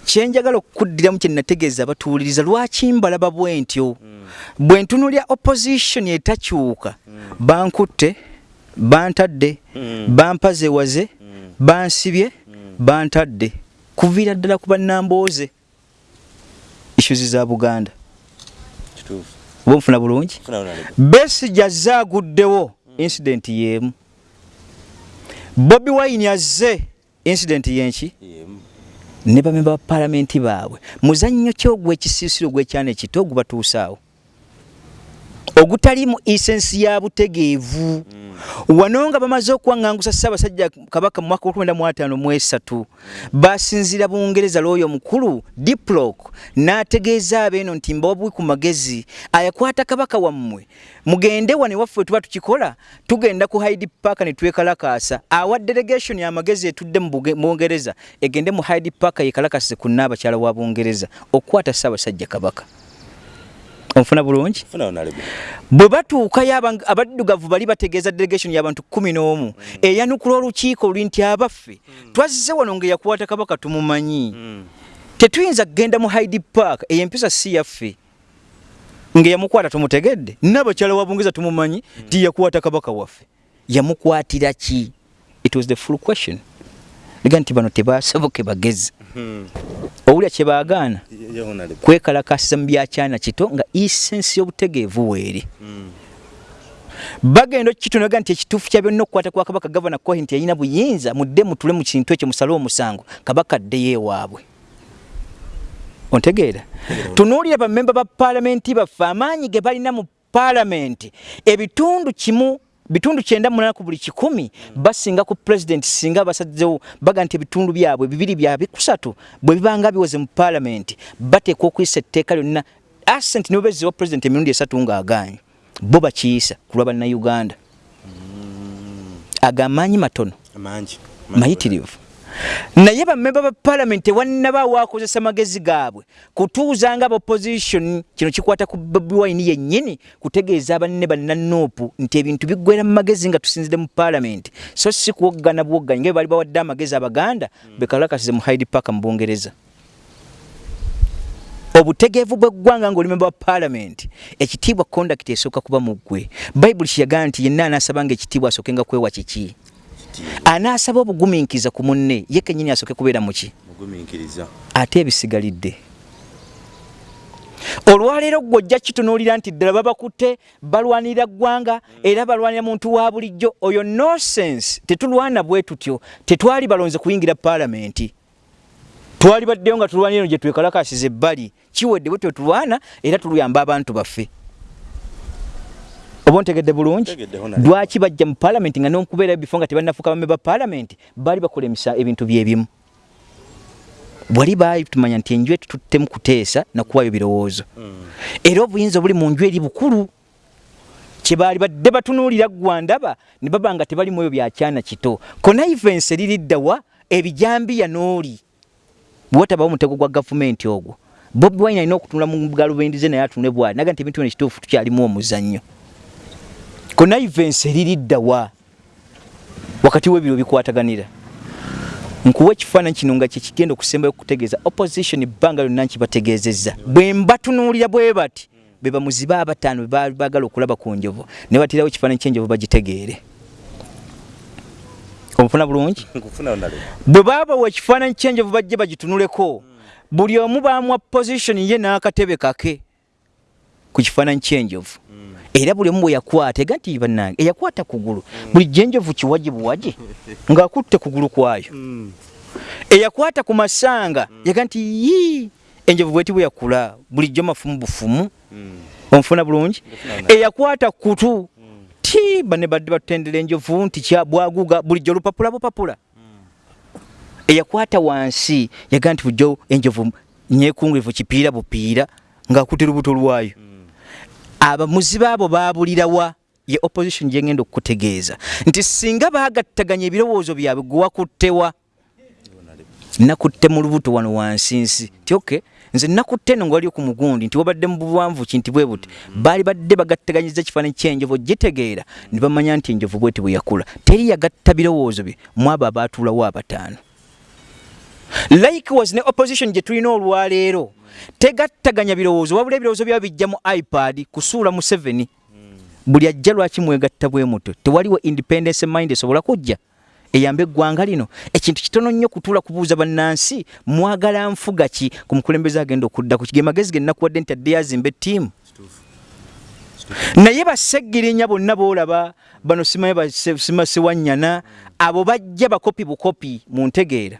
kyenjagala okukuddiramu kyenategeeza abatuwuliriza lwaki mbalaba bwe ntyo? Bwe ntunulya opposition etakyuka bankutte bantadde bampazewaze bansibye bantadde. Kuviira ddala ku bannambooze. Issues za buganda. Oba nfuna bulungi? Besija azze aguddewo incident yemu. Bobi wine azze incident yenki ne bamemba ba palamenti baabwe. Muzannyo ki ogw'ekisiisiro gw'ekyana ekito ogubatuusaawo ogutalimu isensi ya butegeevu. Mm. wano nga bamaze okuwaŋŋangusa ssaabasajja kabaka mu mwaka gw'okwenda mu ataano mu esatu basinziira bungereza lwoyo omukulu diplok n'ategeeza abeeno nti mbawabuwi ku magezi ayakwata kabaka wammwe. Mugende wane waffe tuba tukikola tugenda ku hyde park ne twekalakaasa. Awa delegation amagezi etudde mu bungereza egende mu hyde park yekalakase ku nnaabakyala wa bungereza okukwata ssaabasajja kabaka onfuna bulungi bwe batuukayo abaddugavu bali bategeeza delegation y'abantu kumi n'omu mm. eyanukula olukiiko luli nti abaffe mm. twazze wano nga yakwata kabaka tumumanyi mm. tetuyinza kgenda mu hyde park eyempisa si yaffe nga yamukwata tumutegedde nabakyala wa bungeza tumumanyi nti mm. yakwata kabaka waffe yamukwatira ki it was the full question lega nti bano tebasoboke bagezi. Hmm. owulya kyebaagaana kwekalakasiza mu byakyana kito nga isensi y'obutegeevu weeri hmm. bagenda okukitunaga nti ekituufu kya byonna okukwata kwa kabaka gavana kohi nti yalina buyinza mudde mutule mu kintu ekyo musale omusango kabaka ddeyo ewaabwe ontegeera tunuulira bamemba ba paalamenti baffe amaanyi ge balina mu paalamenti ebitundu kimu bitundu kyenda munana ku buli kikumi basinga ku president singa basadzewo baga nti ebitundu byabwe bibiri byabe kusatu bwe bibanga biwoze mu parliament bateekwa okuyisa etteeka lyonna. Asent nibo beziwa president emirundi esatu ng'agaanyi bo bakiyisa ku lwa bannayuganda. Agamaanyi matono. Mayitirivu naye bamemba ba palamenti wannaba wakozesa magezi gaabwe kutuuza nga opposition kino kikwata ku bobi wine yennyini kutegeeza banne bannanuupu nti ebintu biggwera mu magezi nga tusinzire mu palamenti so si kuwoggana buwogganyi nga bali bawadde amagezi abaganda mm. bekalakasize mu hyde park mu bungereza. Obutegeevu bweggwanga ngaolimemba wa palamenti ekitiibwa conduct esooka kuba mu ggwe. Bayibuli kiyagana nti yenna anaasaba nga ekitiibwa asookenga kwewa kiki anaasaba obugumiikiriza ku munne ye kenyini asooke kubeera muki ate ebisigalidde. Olwaleero gwe ojja kitunuulira nti ddala babakutte balwanirira ggwanga era balwanira muntu wa bulijjo. Oyo nosense tetulwana bwe tutyo. Tetwali balonze kuyingira paalamenti. Twali baddeyo nga tulwanira eno gye twekalakasiza ebbali. Kiwedde bwe twetulwana era tuluyamba abantu baffe oba ontegedde bulungi? Lwaki bajja mu palamenti nga nokubeera bifo nga tebanafuuka bame ba palamenti baali bakolemesa ebintu byebimu wali batumanya nti enju etututtemu kuteesa nakuwayo birowoozo. Hmm. era obuyinza obuli mu nju eri bukulu. Kyebaali badde batunuulira gwandaba ne baba nga tebalimu eyo byakyana kito. Konaivensi eririddawa ebijambiya n'oli bwetabawo omutego gwa gavumenti ogwo. Bobi wine alina okutunula mu galubendize naye atunule bwali. Naga nti ebintu bino kituufu tukyalimu omuzannyo connivence eririddawa wakati webiro bikwataganira. Nkuwa ekifaananyi kino nga kyekigenda okusembayo okutegeeza opposition ebbanga lyonna nkibategeezezza. Bwe mbatunuulira bwe bati be bamuzibe abataano bebaagala okulaba ku njovu ne batirawo ekifaananyi kyenjovu bagitegeere. Omufuna bulungi? Bwe baabawa ekifaananyi kyenjovu bajje bagitunuleko buli omu bamwa position ye n'akatebe kake ku kifaananyi kyenjovu era buli omu bwe yakwata ega nti bannange eyakwata kugulu buli jjenjovu kiwaje buwaje ng'akutte kugulu kwayo. Eyakwata ku masanga yaga nti yi enjovu bweti bweyakula bulijjo mafumu bufumu. Omufuna bulungi? Eyakwata kutu ti bane badde batutendera enjovu nti bwaguga bulijjo lupapula bupapula. Eyakwata wansi yaga nti bujjo enjovu nyekungurivu kipiira bupiira ngaakutte lubuto lwayo abamuzi baabo babulirawa ye opposition gyengenda okukutegeeza. Nti singa bagattaganya ebirowoozo byabwe gwewakuttewa nakutte mu lubuto wano wansi nsi ti okay nze nakutte no ngawali ku mugundi nti wabadde mu buwanvu ki nti bwe buti baali badde bagatteganyiza kifaananyi ky'enjovu gitegeera ne bamanya nti enjovu bweti bwe yakula. Teri yagatta birowoozo bye mu abo abaatuulawo abataano. Likewise ne opposition gye tulina olwaleero tegattaganya birowoozo wabula ebirowoozo byabo bijja mu ipad kusuula mu 7 buli ajja lwaki mwegatta bwe muto tewaliwo independence mind esobola kujja? Eyambe eggwanga lino. Ekintu kitono nnyo kutuula kubuuza bannansi mwagala nfuga ki? Ku mukulembeze agenda okudda ku kige magezi ge nnakuwadde nti adde yazimba ettiimu. Naye baseggirinya bonna boolaba bano simasiwannyana abo bajja bakopi bukopi mu ntegeera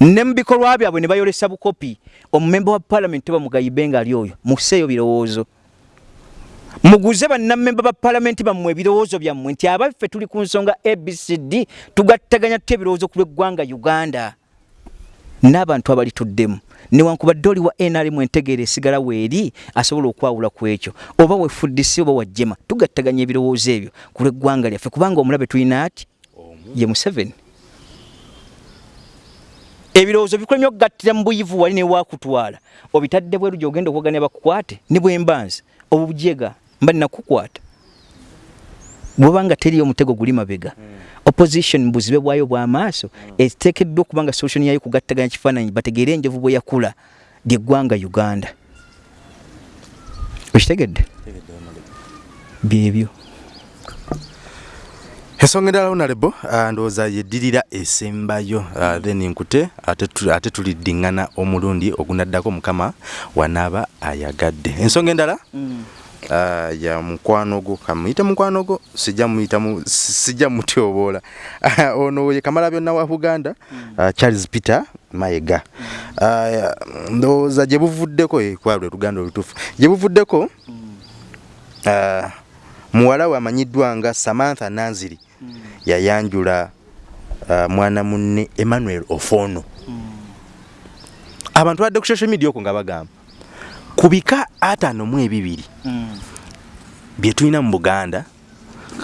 ne mu bikolwa byabwe ne bayolesa bukopi. Omumemba wa paalamenti tebamugayibe nga ali oyo museeyo birowoozo. Muguze bannamemba ba paalamenti bammwe ebirowoozo byammwe nti abaffe tuli ku nsonga abcd tugattaganya tutya ebirowoozo ku lw'eggwanga uganda? N'abantu abalituddemu newankubadde oli wa nrm entegeera esigala weeri asobola okwawula ku ekyo. Oba wefuddisi oba wajjema tugattaganya ebirowoozo ebyo ku lw'eggwanga lyaffe kubanga omulabe tulina ati? Ye museveni ebirowoozo bikulemye okugattira mu buyivu wali newakutwala obitadde bweru gyogenda okuwaganya bakukwate ne bwembanzi obujega mba nakukwata. Bwobanga teriyo omutego guli mabega. Opposition mubuzibe bwayo bwamaaso. Eteekeddwa okuba nga solution yayo kugattaganya kifaananyi bategeere enjovu bwe yakula lyeggwanga uganda. Okitegedde byebyo ensonga endala honarebo uh, ndowooza yeddirira esembayo uh, then nkute ate tuliddiŋŋana omulundi ogunaddako mukama wanaaba ayagadde ensonga endala mm. uh, ya mukwano gwo kamuyite mukwano gwo sijja muyita sijja mutyoboola ono ye kamala byonna wa buganda mm. uh, charles peter mayega mm. uh, ndowooza gye buvuddeko kwalwe luganda olutuufu gye buvuddeko mm. uh, muwala we amanyiddwa nga samantha nanziri mm. yayanjula uh, mwana munne emmanuel ofono mm. abantu badde ku social media okwo nga bagamba ku bika ataano mu ebibiri mm. bye tulina mu buganda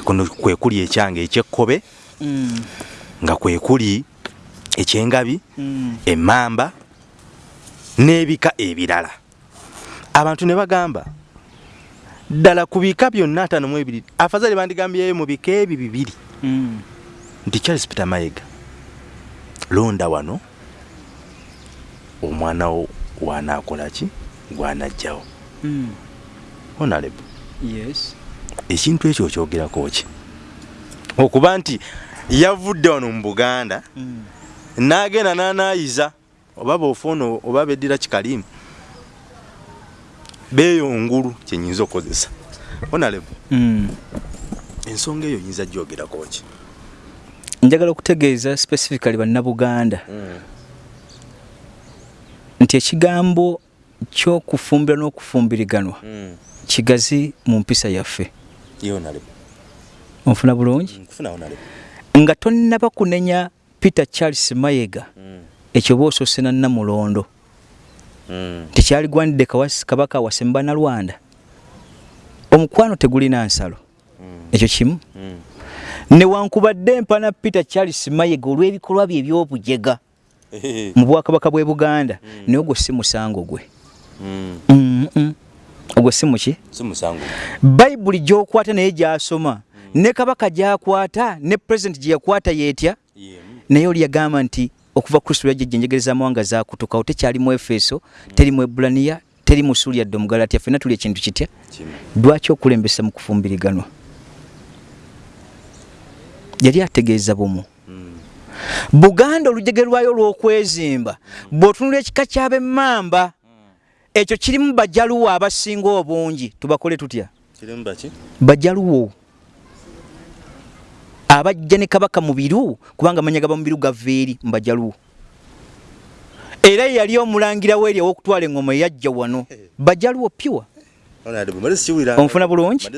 kuno kwe kuli ekyange ekyekkobe nga kwe kuli ekyengabi mm. emmamba n'ebika ebirala abantu ne bagamba ddala ku bika byonna ataano mu ebiri afazali bandigambyeyo mu bika ebi bibiri mm. nti charles peter mayega londa wano omwana wo wanaakola ki gwanajjawo mm. honarebo yes. ekintu ekyo okyogerako ki okuba nti yavudde wano mu buganda mm. n'agenda n'anaayiza oba bofoono oba beddira kikalimu beeyongulu kyenyinza okukozesa. Honarebo mm. ensonga eyo yinza gyogerako ki? Njagala okutegeeza specifically bannabuganda. Mm. nti ekigambo kyokufumbira n'okufumbiriganwa mm. kigazi mu mpisa yaffe. Onfuna bulungi? Nga tonnaba kunenya peter charles mayega. Ekyo oba osoose na namulondo mm. Tekyaligwanidde kabaka wasemba nalwanda omukwano tegulina nsalo mm. ekyo kimu mm. newankubadde mpana peter charles mayega olw'ebikolwa bye ebyobujega <laughs> mu bwakabaka bw'e buganda mm. naye ogwo si musango gwe mm. mm -mm. ogwo si muki bayibuli gyokwata naye gyasoma mm. ne kabaka gyakwata ne pulezidenti gye yakwata yeetya yeah. naye oli yagamba nti okuva kristo yajjejja enjegere z'amawanga zakutuka awo tekyali mu efeso teri mu ebulaniya teri mu suuli yadde omugalatya ffenna tuli ekintu kitya? Lwaki okulembesa mu kufumbiriganwa yali ategeeza bumu. Mm. buganda olujege lwayo olw'okwezimba mm. bw'otunula ekika kyab'emmamba ekyo kirimu bajaluwo abasinga obungi. Tubakole tutya? Bajaluwo abajja ne kabaka mubiru kubanga manya gaba mubiru gava eri mubajaluwo era yali omulangira weeri owokutwala engoma eyajja wano. Bajaluwo piwa onfuna bulungi?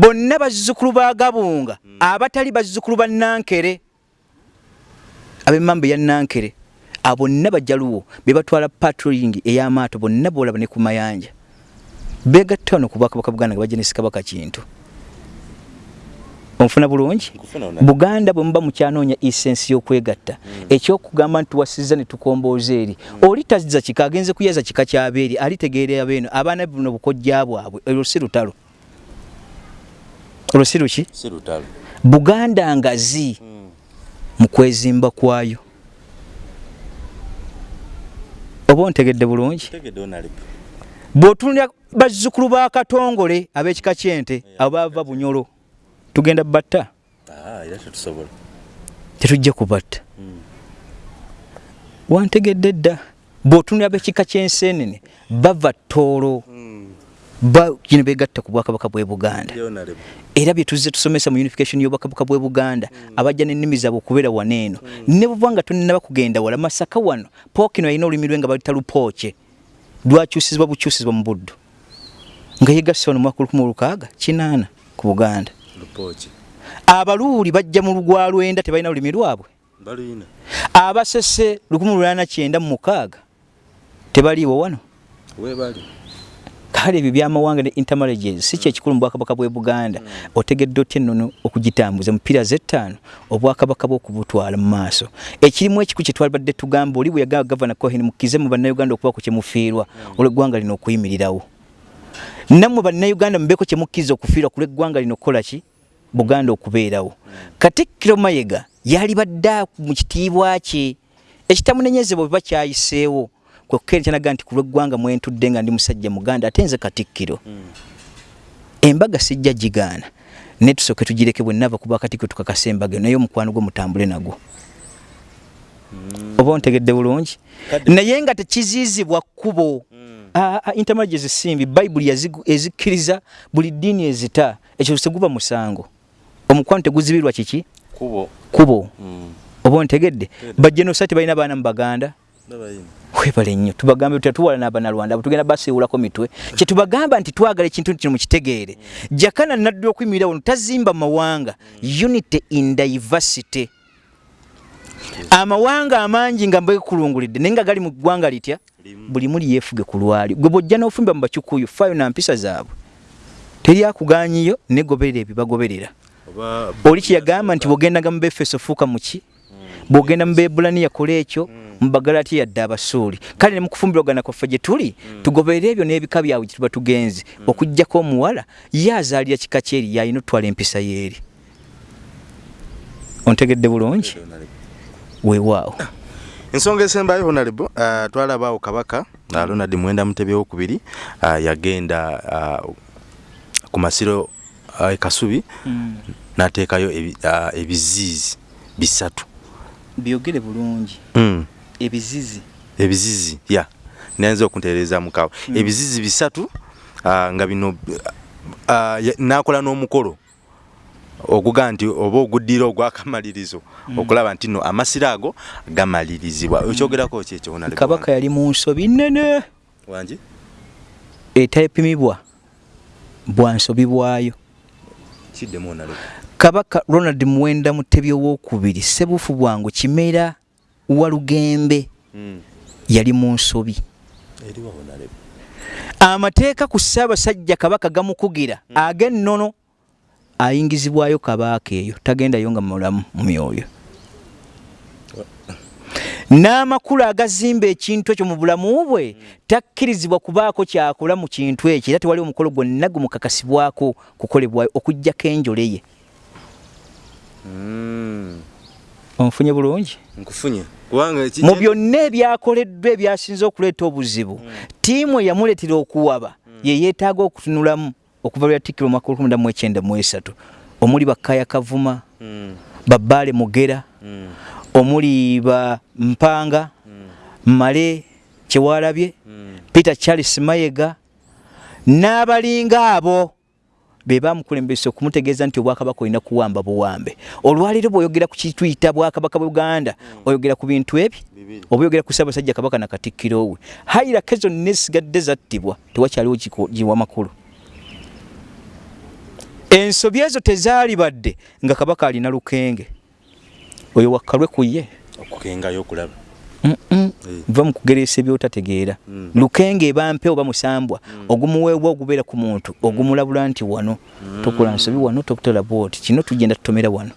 Bonna bazzukulu ba gabunga abatali bazzukulu ba nankere ab'emmamba eya nankere abonna bajaluwo be batwala patroling ey'amaato bonna boolaba ne ku mayanja. Begatta wano ku bwakabaka buganda nga bajja ne sikabaka kintu onfuna bulungi? Buganda bwe muba mukyanoonya essensi y'okwegatta mm. ekyokugamba nti tuwasiza ne tukombooza eri. Mm. oli tazza kika agenze kuyaza kika kyabeeri alitegeera abeeno abaana buno bukojja bwabwe. Olwo si lutalo. Olwo si luki? Buganda ngazi mm. mu kwezimba kwayo. Oba ontegedde bulungi? Bw'otunulira bazzukulu ba katongole ab'ekika kyente abo bava bunyolo tugenda batta ah, tetujja kubatta hmm. wantegedde dda bw'otunira bekika kyensenene bava ttoolo hmm. kino begatta ku bwakabaka bwe buganda era byetuzze tusomesa mu unification y'obwakabaka bwe buganda hmm. abajja n'ennimi zaabwe okubeera waneeno ne buva nga tonaba kugenda wala masaka wano pookino alina olulimi lwe nga balita lupooke lwakyusizibwa bukyusizibwa mu buddu nga yegasse wano mwaka lukumi olukaaga kinaana ku buganda abaluuli bajja mu lugwa lwenda tebalina lulimi lwabwe. Abasese 1996 tebaliiwo wano. Kale ebyo byamawanga ne intermarriages si kyekikulu mu bwakabaka bwe buganda. Mm. otegedde otya ennono okugitambuza mupira zettaano obwakabaka bwokubutwala mu maaso? Ekirimu ekiku kyetwalibadde tugamba oli bwe yagamba gavana cohen mukize mu bannayuganda okubako kyemufiirwa mm. olweggwanga lino okuyimirirawo nammwe bannayuganda mubeko kyemukkiriza okufiirwa ku lweggwanga lino okukola ki? Buganda okubeerawo. Katikkiro mayega yali badde mu kitiibwa kye ekitamunenyezebwa bwe bakyayiseewo kwekkerekyanaga nti ku lweggwanga mwentudde nga ndi musajja muganda ate nze katikkiro embaga sijja gigaana. Naye tusooke tugireke bwe nava kuba katikkiro tukakasa embaga naye omukwano gwe mutambule nagwo oba ontegedde bulungi. Naye nga tekiziizibwa kkubo. Intermarriages simbi bayibuli ezikkiriza buli ddiini ezita. Ekyo teguba musango. Omukwano teguzibirwa kiki? Kubo kubo mm. oba ontegedde? Bajenosati balina baana mu baganda? Webale nnyo. Tubagambe tutya tuwala n'abanalwanda abo tugenda basiiwulako mitwe. Kye tubagamba nti twagala ekintu kino mukitegeere mm. jakana naddu okuyimirira wano tazimba mawanga. Mm. unity in diversity amawanga amangi nga mbekulungulidde naye nga gali mu ggwanga litya? Buli muli yeefuge ku lwali. Gwe bwojja n'ofumba mu bakyukuyu fayo na mpisa zaabwe. Teri akuganyiyo negoberera ebibagoberera oli kyeyagamba nti bwogendaga mu befeso fuuka muki bwogenda mu bebulani yakola ekyo mubagalati yadde abasuuli. Kale ne mukufumbirwagana kwaffe gye tuli tugoberera ebyo n'ebika byabwe gye tuba tugenzi okugjako omuwala ye azaalira kika kyeri yalina otwala empisa yeeri ontegedde bulungi weewaawo ensonga esembayo honalebo uh, twalabaawo kabaka uh, ronald mwenda mutebi wokubiri uh, yagenda uh, ku masiro uh, ekasubi mm. nateekayo ebiziizi bisatu. Byogere bulungi. Mm. ebizizi. Ebizizi ya. Nayenza okuntereeza mukawo. Mm. ebizizi bisatu uh, nga bino uh, nakola n'omukolo okuga nti oba oguddira ogwakamalirizo mm. okulaba nti no amasiro ago gamalirizibwa mm. ekyogerako kyekyo kabaka yali mu nsobi nnene wangi etayepimibwa bwansobi bwayo kiddemu onaleka kabaka ronald muwenda mutebi owokubiri sebufu bwangu kimera walugembe mm. yali mu nsobi amateeka ku ssaabasajja kabaka gamukugira mm. ag'ennono ayingizibwayo kabaaka eyo tagendayo nga mulamu mu myoyo n'amakulu agazimba ekintu ekyo mu bulamu bwe takkirizibwa kubaako kyakola mu kintu ekyo era tewali omukolo gwonna gumukakasibwako kukolebwayo okugjako enjole ye hmm. onfunye bulungi mu byonna ebyakoleddwa ebyasinza okuleeta obuzibu hmm. tiimu eyamuleetera okuwaba hmm. ye yeetaaga okutunulamu okuva lwa tikiro omwaka olukumi mu ekyenda mu esatu omuli bakaya kavuma mm. babaale mugera mm. omuli ba mpanga mm. male kyewalabye mm. peter charles mayega n'abalinga abo be bamukulembesa okumutegeeza nti obwakabaka olina kuwamba buwambe olwaleero bw'oyogera ku kituyita bwakabaka buganda oyogera ku bintu ebi oba oyogera ku ssaabasajja kabaka nakatikkiro we hairake zonna esigadde zattibwa tewakyaliwo giwa makulu ensobi ezo tezaali badde nga kabaka alina lukenge. Oyo wakkalwe ku ye. Okukengayo okulaba. Va mukugeresa ebyotategeera. Mm. lukenge eba mpe oba musambwa ogumuweebwa ogubeera ku muntu ogumulabula nti wano. Tokola nsobi wano tokutola bwoti. Kino tugenda tutomera wano.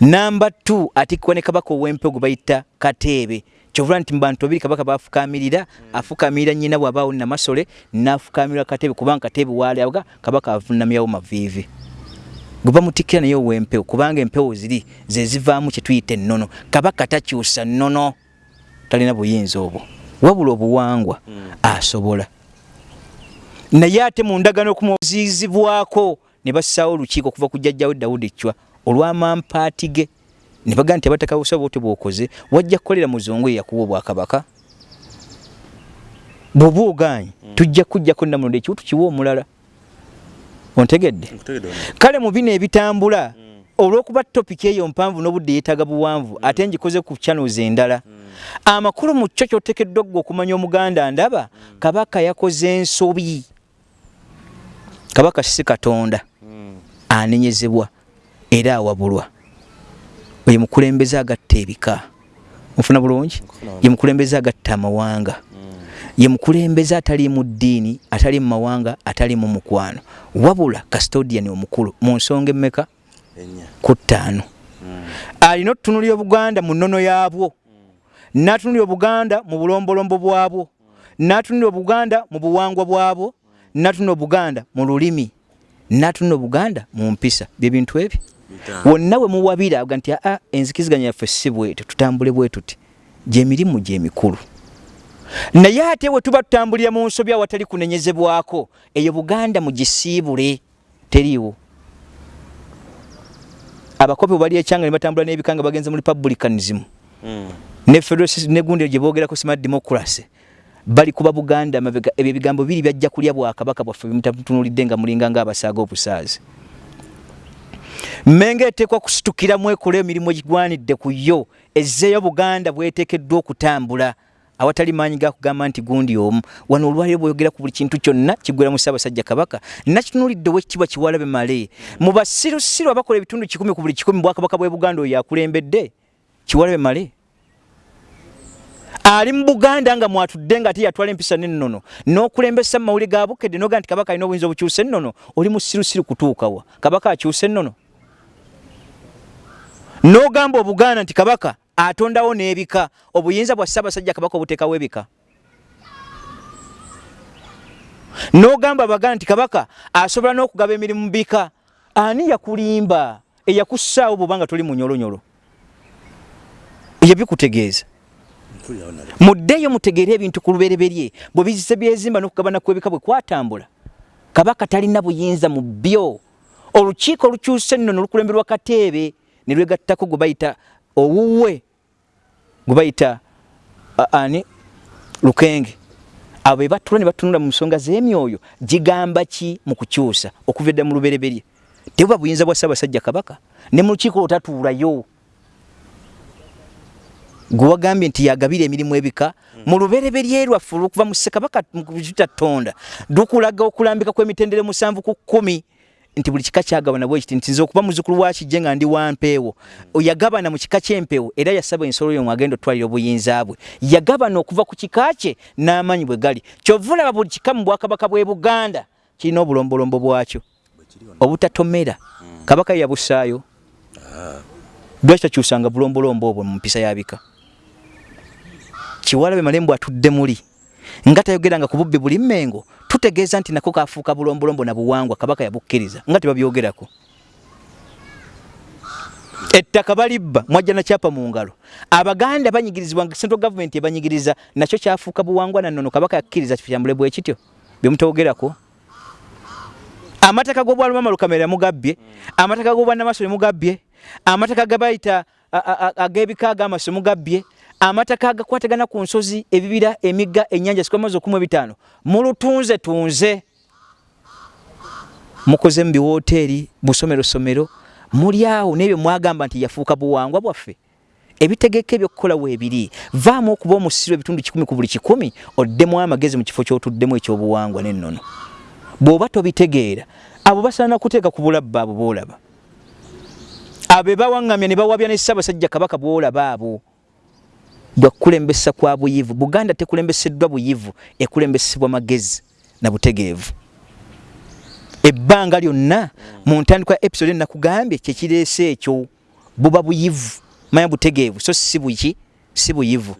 Namba t atikkwa ne kabaka ow'empe gwe bayita kateebe kyovula nti mubantu babiri kabaka bafukamirira afukamirira nyina bwabaawo namasole nafukamirira kateebe kubanga kateebe walaga kabaka avunamyawo maviivi. Gwe bamutikkira naye ow'empewo kubanga empewo ziri zezivaamu kyetuyita ennono. Kabaka takyusa nnono talina buyinza obwo. Wabula obuwangwa asobola. Naye ate mu ndagano okumuziizibwako ne bassaawo olukiiko okuva ku jjajjawe dawudi chwa olw'amampaati ge ne bagaa nti abataka busa bwotyo bw'okoze wajja kukolera muzungu eyakuwa obwakabaka? Bw'oba oganye tujja kujjako namulondo ekiwu tukiwa omulala. Ontegedde? Kale mu bino ebitambula olw'okuba topiki eyo mpanvu n'obudde yeetaaga buwanvu ate ngikoze ku channels endala amakulu mu kyo kyotekeddwa gwe okumanya omuganda ndaba kabaka yakoze ensobi. Kabaka si katonda. Anenyezebwa era awabulwa ye mukulembeze agatta ebika. Mufuna bulungi? Ye mukulembeze agatta amawanga. Ye mukulembeze atali mu ddiini atali mu mawanga atali mu mukwano. Wabula custodian omukulu mu nsonga emmeka? Ku ttaano. Alina otutunulira obuganda mu nnono yaabwo. N'atunulira obuganda mu bulombolombo bwabwo. N'atunulira obuganda mu buwangwa bwabwo. N'atunulira obuganda mu lulimi. N'atunulira obuganda mu mpisa. Bye bintu ebyo wonna we muwabira avuga nti aa enzikiziganya yaffe si bwetyo tutambule bwe tuti. Gyemirimu gyemikulu naye ate we tuba tutambulira mu nsobi awatali kunenyezebwako eyo buganda mugisiibule. Teriiwo. Abakopi bwebali ekyanga ne batambula n'ebika nga bagenze mu republicanism. Ne federal ne gundi gye boogerako smart democracy. Bali kuba buganda mabega ebyo ebigambo biri byajja kulya bwakabaka bwaffe bimutatunulidde nga mulinga ngaabasaaga obusaazi mmenga eteekwa kusitukiramu ekola emirimu egigwanidde ku yo ezzeeyo buganda bweteekeddwa okutambula. Awatali maanyi gakugamba nti gundi omu. Wano olwaliro bweyogera ku buli kintu kyonna kigwera mu ssaabasajja kabaka nakitunulidde owekitibwa kiwalabe male. Mu basirusiru abakola ebitundu kikumi ku buli kikumi bwakabaka bwe buganda oyo akulembedde kiwalabe male. Ali mu buganda nga mwatudde nga ate yatwala empisa nennono n'okulembesa mu mawulire ga bukedde noga nti kabaka alina obuyinza obukyusa ennono oli mu sirusiru kutuukawa kabaka akyusa ennono n'ogamba obuganda nti kabaka atondawo n'ebika obuyinza bwa ssaabasajja kabaka obuteekawo ebika? N'ogamba abaganda nti kabaka asobola n'okugaba emirimu mu bika ani yakulimba eyakussaawo bwobanga toli munyolonyolo yebikutegeeza muddeeyo mutegeere ebintu ku lubereberye bwe bizise byezimba n'okugabana kw'ebika bwe kwatambula. Kabaka talina buyinza mu byo olukiiko olukyusa ennono olukulemberwa kateebe ne lwegattako gwe bayita owuwe gwe bayita ani? Lukenge. Abo be batula ne batunula mu nsonga z'emyoyo gigamba ki mu kukyusa okuva edda mu lubereberye? Tebuba buyinza bwa ssaabasajja kabaka? Ne mu lukiiko olwotatuulayo gwe wagambye nti yagabira emirimu ebika? Mu lubereberye lwaffe olwokuva mu ssekabaka tutatonda dukulaga okulambika kw'emitendere musanvu ku kkumi nti buli kika kyagabana bwe kiti nti nze okuba muzukulu wa kijje nga ndi wa mpeewo yagabana mu kika ky'empeewo era yasaba ensolo yo ng'agenda otwalira obuyinza bwe. Yagabana okuva ku kika kye n'amaanyi bwe gali. Kyova olaba buli kika mu bwakabaka bw'e buganda kirina obulombolombo bwakyo. Obutatomera. Kabaka ye yabussaayo. Lwaki takyusanga bulombolombo obwo mu mpisa yabika kiwalabe malembo atudde muli nga tayogeranga ku bubbi buli mmengo tutegeeza nti nako kafuuka bulombolombo na buwangwa kabaka yabukkiriza. Nga tebabyogerako. Ettaka balibba mwajja nakyapa mu ngalo. Abaganda banyigirizibwa central government ebanyigiriza nakyo kyafuuka buwangwa nannono kabaka yakkiriza kikyambule bwe kityo. Byemutogerako amataka g'obwalumama lukamera mugabbye amataka g'obwannamasole mugabbye amataka gabayita ag'ebika ag'amaso mugabbye amataka agakwatagana ku nsozi ebibira emigga ennyanja sikwamaze okumu ebitaano. Mulutunze tunze. Mukoze mu biwooteeri busomero somero muli awo nebyo mwagamba nti yafuuka buwangwa bwaffe. Ebitegeka ebyokukola weebiri vaamu okuba omusiro ebitundu kikumi ku buli kikumi oddemu amagezi mu kifo kyotuddemu ekyobuwangwa nennono. Bw'oba tobitegeera abo basaana kuteeka ku bulabba abo boolaba. Abo ebawaŋŋamya ne bawabya ne ssaabasajja kabaka bwolaba abo bwakukulembesa kwa buyivu. Buganda tekulembeseddwa buyivu ekulembesebwa magezi na butegeevu. Ebbanga lyonna mu ntandikwa episode enakugambye kyekireese ekyo buba buyivu manya butegeevu so si buki si buyivu.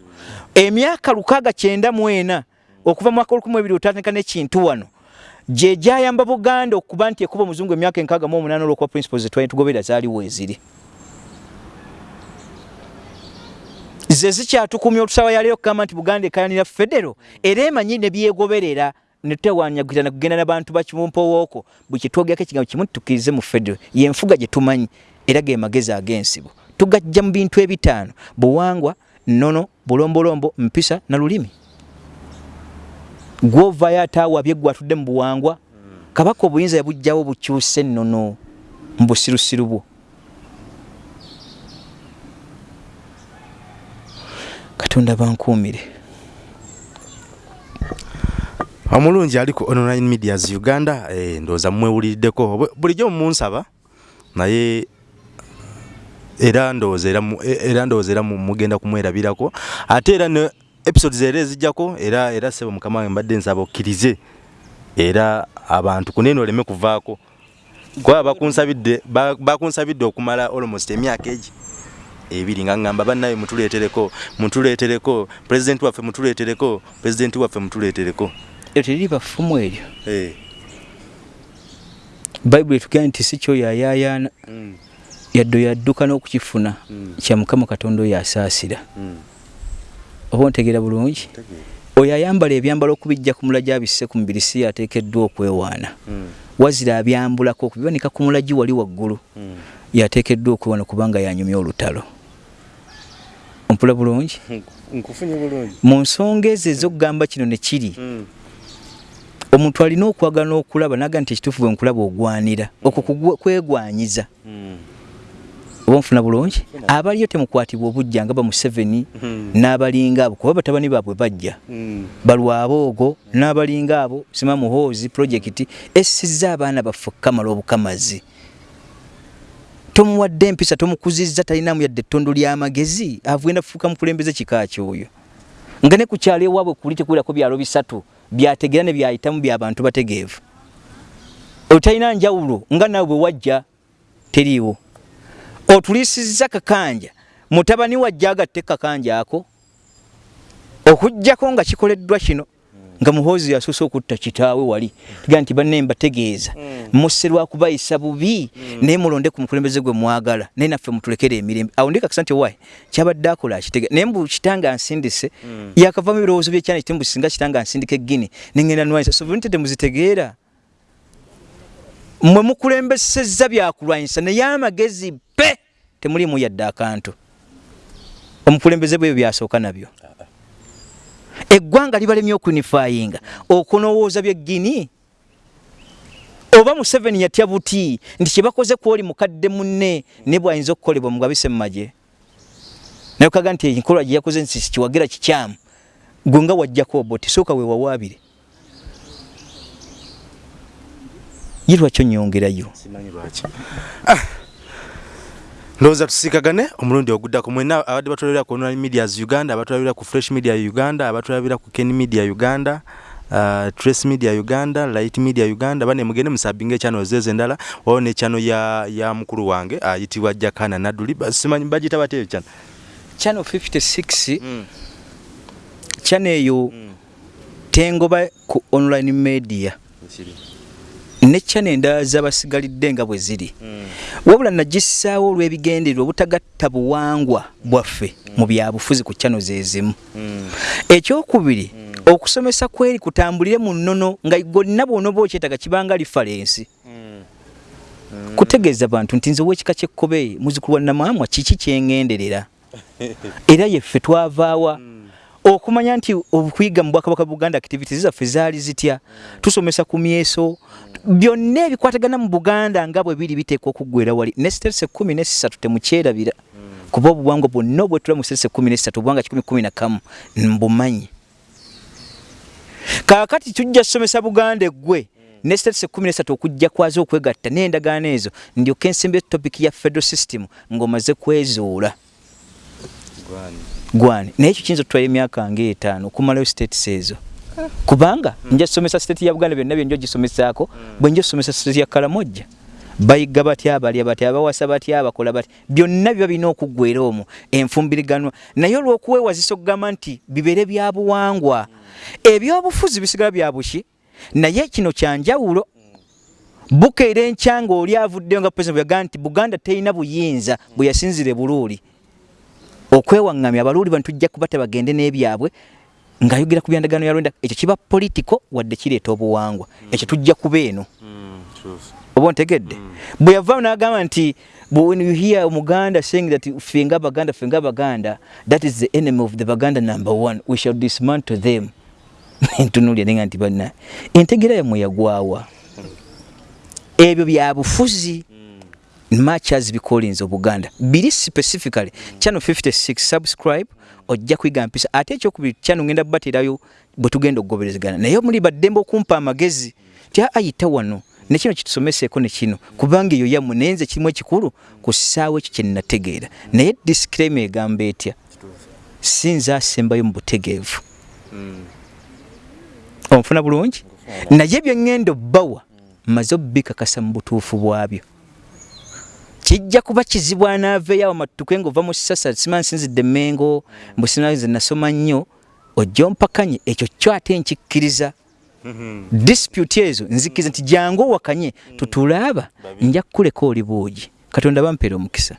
Emyaka lukaaga kyenda mu ena okuva mu mwaka olukumu ebiri otandika n'ekintu wano gye gyayamba buganda okuba nti ekuba omuzungu emyaka enkaaga mu omunaana olwokuba principles zetwali tugoberera zaaliwo eziri ze zikyatukumya olusawa yaleero okugamba nti buganda ekayanira federo era emanyi ne byegoberera netewanyagirana kugenda nabantu bakimumpowooko bwe kitwogerako ekigambo kimu tukkirize mu federo. Yenfuga gye tumanyi era ge magezi ag'ensibo tugajja mu bintu ebitaano buwangwa nnono bulombolombo mpisa na lulimi. Gwovayo ate awabye gwe atudde mu buwangwa kabaka obuyinza yabugjawo bukyuse nnono mu busirusiru bwo katonda bankuumire. Omulungi ali ku online medias uganda eh, ndowooza mumwewuliriddeko bulijjo mumunsaba naye era ndowooza era mugenda kumwerabirako. Ate era ne episodes era ezijjako era era sebo mukama wange mbadde nsaba okkirize era abantu kunene oleme kuvaako. Kuba bakunsabidde bakunsabidde okumala almost emyaka egi ebiri nga ŋŋamba bannaye mutuleetereko mutuleetereko pulezidenti waffe mutuleetereko pulezidenti waffe mutuleetereko. Eryo teriri bafumu eryo. Hey. bayibuli etugenda nti si kyoyayaayaana mm. yadde yadduka n'okukifuna mm. kya mukama katonda oyo asaasira mm. oba ontegeera bulungi? Oyo ayambala ebyambalo okubijja ku mulagi abisse ku mubiri si yateekeddwa okwewaana. Wazira abyambulako okubibanika ku mulagi wali waggulu. Yateekeddwa okwewaana kubanga yanyumya olutalo ompula bulungi? Mu nsonga ezo ezokugamba kino ne kiri mm. omuntu alina okwagala n'okulaba naga nti ekituufu bwe nkulaba ogwanira okwo kwegwanyiza. Oba nfuna bulungi? Abaliyo temukwatibwa obujja nga ba museveni n'abalinga abo kuba batabani baabwe bajja. Balwaboogo n'abalinga abo sima muhoozi projekiti essizza abaana baffe okukamala obukamazi tomuwadde empisa tomukuzizza talinamu yadde ettondo ly'amagezi avugenda kufuuka mukulembeze kika kyoyo. Nga ne ku kyalo ewaabwe kuli tekuwirako byalo bisatu byategeera ne byayitamu byabantu bategeevu. Otalina njawulo nga naawe bwe wajja teriiwo. Otuliisizza kakanja mutabani wajja agatte kakanja ako okugjako nga kikoleddwa kino nga muhoozi yasuuse okutta kitaawe wali. Tugaa nti banne mbategeeza. Mm. musse lwakubayisa bubi mm. naye mulonde ku mukulembeze gwe mwagala. Naye naffe mutulekere emirembe awo ndi kakisa nti owaye kyabadde akola akitege naye mbu kitanga nsindise mm. yakavamu ebirowoozo byekyana kiti mbu singa kitanga nsindika eggini neŋŋenda nwanyisa sovereignty temuzitegeera. Mwe mukulembesezza byakulwanyisa naye amagezi pe temulimu yadde akantu. Omukulembeze bweyo byasooka nabyo eggwanga libalemye okunifayinga okunowooza byeggini oba museveni yatya buti nti kyebakoze kwoli mukadde munne ne bwayinza okukolebwa mugabise mumagye naye okaga nti enkolwa gye yakoze nti kiwagira kikyamu. Gwe nga wajjako oboti sooka wewawaabire ye lwaki onyongerayo ndowooza tusiikagane omulundi oguddako. Mwena abadde batulabira ku online medias uganda abatulabira ku fresh media uganda abatulabira ku ken media uganda uh, trace media uganda light media uganda. Bane mugende musabinga ekyano zezo endala. Wao nekyano ya, ya mukulu wange ayitibwa uh, jakana naduli simanyi bagita bate kyano channel? 56 mm. channel eyo mm. tengoba ku online media ne channel endala zabasigalidde nga bwe ziri mm. wabula nagissaawo olw'ebigendererwa obutagatta buwangwa bwaffe mm. mu byabufuzi ku channel zezimu mm. ekyokubiri mm. okusomesa kweri kutambulire mu nnono nga gonna bwonoba okyetaga kibanga lifalensi mm. mm. kutegeeza bantu nti nze owekika kyekkobe muzukulu wa namwamwa kiki kyengenderera era yeffe twavaawa mm. Okumanya nti okuyiga mu bwakabaka buganda activities zaffe zaali zitya? Tusomesa ku myeso. Byonna ebikwatagana mu buganda nga bwe biri biteekwa okuggwera wali. Ne siterese kumi nesatu temukyerabira. Kuba obuwangwa bwonna obwetula mu siterese kumi nesatu obuwanga kikumi kumi na kamu mbumanyi. Kaakati tujja tusomesa buganda eggwe. Ne state kumi nesatu okujja kwaza okwegatta n'endagaano ezo. Ndyoka ensimbi etopiki ya federal system ng'omaze kwezuula gwani. Naye ekyo kiyinza otutwala emyaka ngaetaano okumalayo states ezo kubanga nja tusomesa state ya buganda byonna byenja ogisomesaako bwe nja tusomesa state ya kalamojja. Bayiga batya abalya batya abawasa batya abakola batya. Byonna biba birina okuggwera omwo enfumbiriganwa naye olw'okuweewazisa okugamba nti bibeere bya buwangwa. Ebyobufuzi bisigala bya buki. Naye kino kyanjawulo bukeera enkya ng'oli avuddeyo nga president bweyagaa nti buganda terina buyinza bwe yasinzire buluuli okwewaŋŋamya abaluuli bano tujja kuba tebagende n'ebyabwe ng'ayogera ku byandagaano ya lwenda ekyo kiba politiko wadde kireeta obuwangwa. Ekyo tujja kuba eno. Oba ontegedde? Bwe yavaamu n'agamba nti when you hear omuganda saying that ffe nga baganda ffe nga baganda that is the enemy of the baganda number one we shall dismantle them. <laughs> Ntunulya nenga nti banna entegera yammwe yagwawa. Ebyo byabufuzi much as bicolinze obuganda biri specifically channel 56 subscribe ojja kwiga mpisa. Ate ekyokubiri channel ngenda bubaterayo bwe tugenda okugoberezegana. Naye muli baddembe okumpa amagezi ti ayita wano nekino kitusomeseeko nekino kubanga eyo yammwe naye nze kirimu ekikulu ku ssaawa ekyo kyenategeera naye disclaim egamba etya? Sinza asembayo mu butegeevu. Onfuna bulungi? Naye byeŋŋenda obbawa mmaze obubikakasa mu butuufu bwabyo kijja kuba kizibu anaaveeyo awo matutuke ngaova mu sasa sima nsinzidde mengo mbusinaze nasoma nnyo ojja ompakanye ekyo kyo ate nkikkiriza. Dispute ezo nzikiriza nti jangu owakanye tutulaaba nja kukuleka oli buugi katonda bampeera omukisa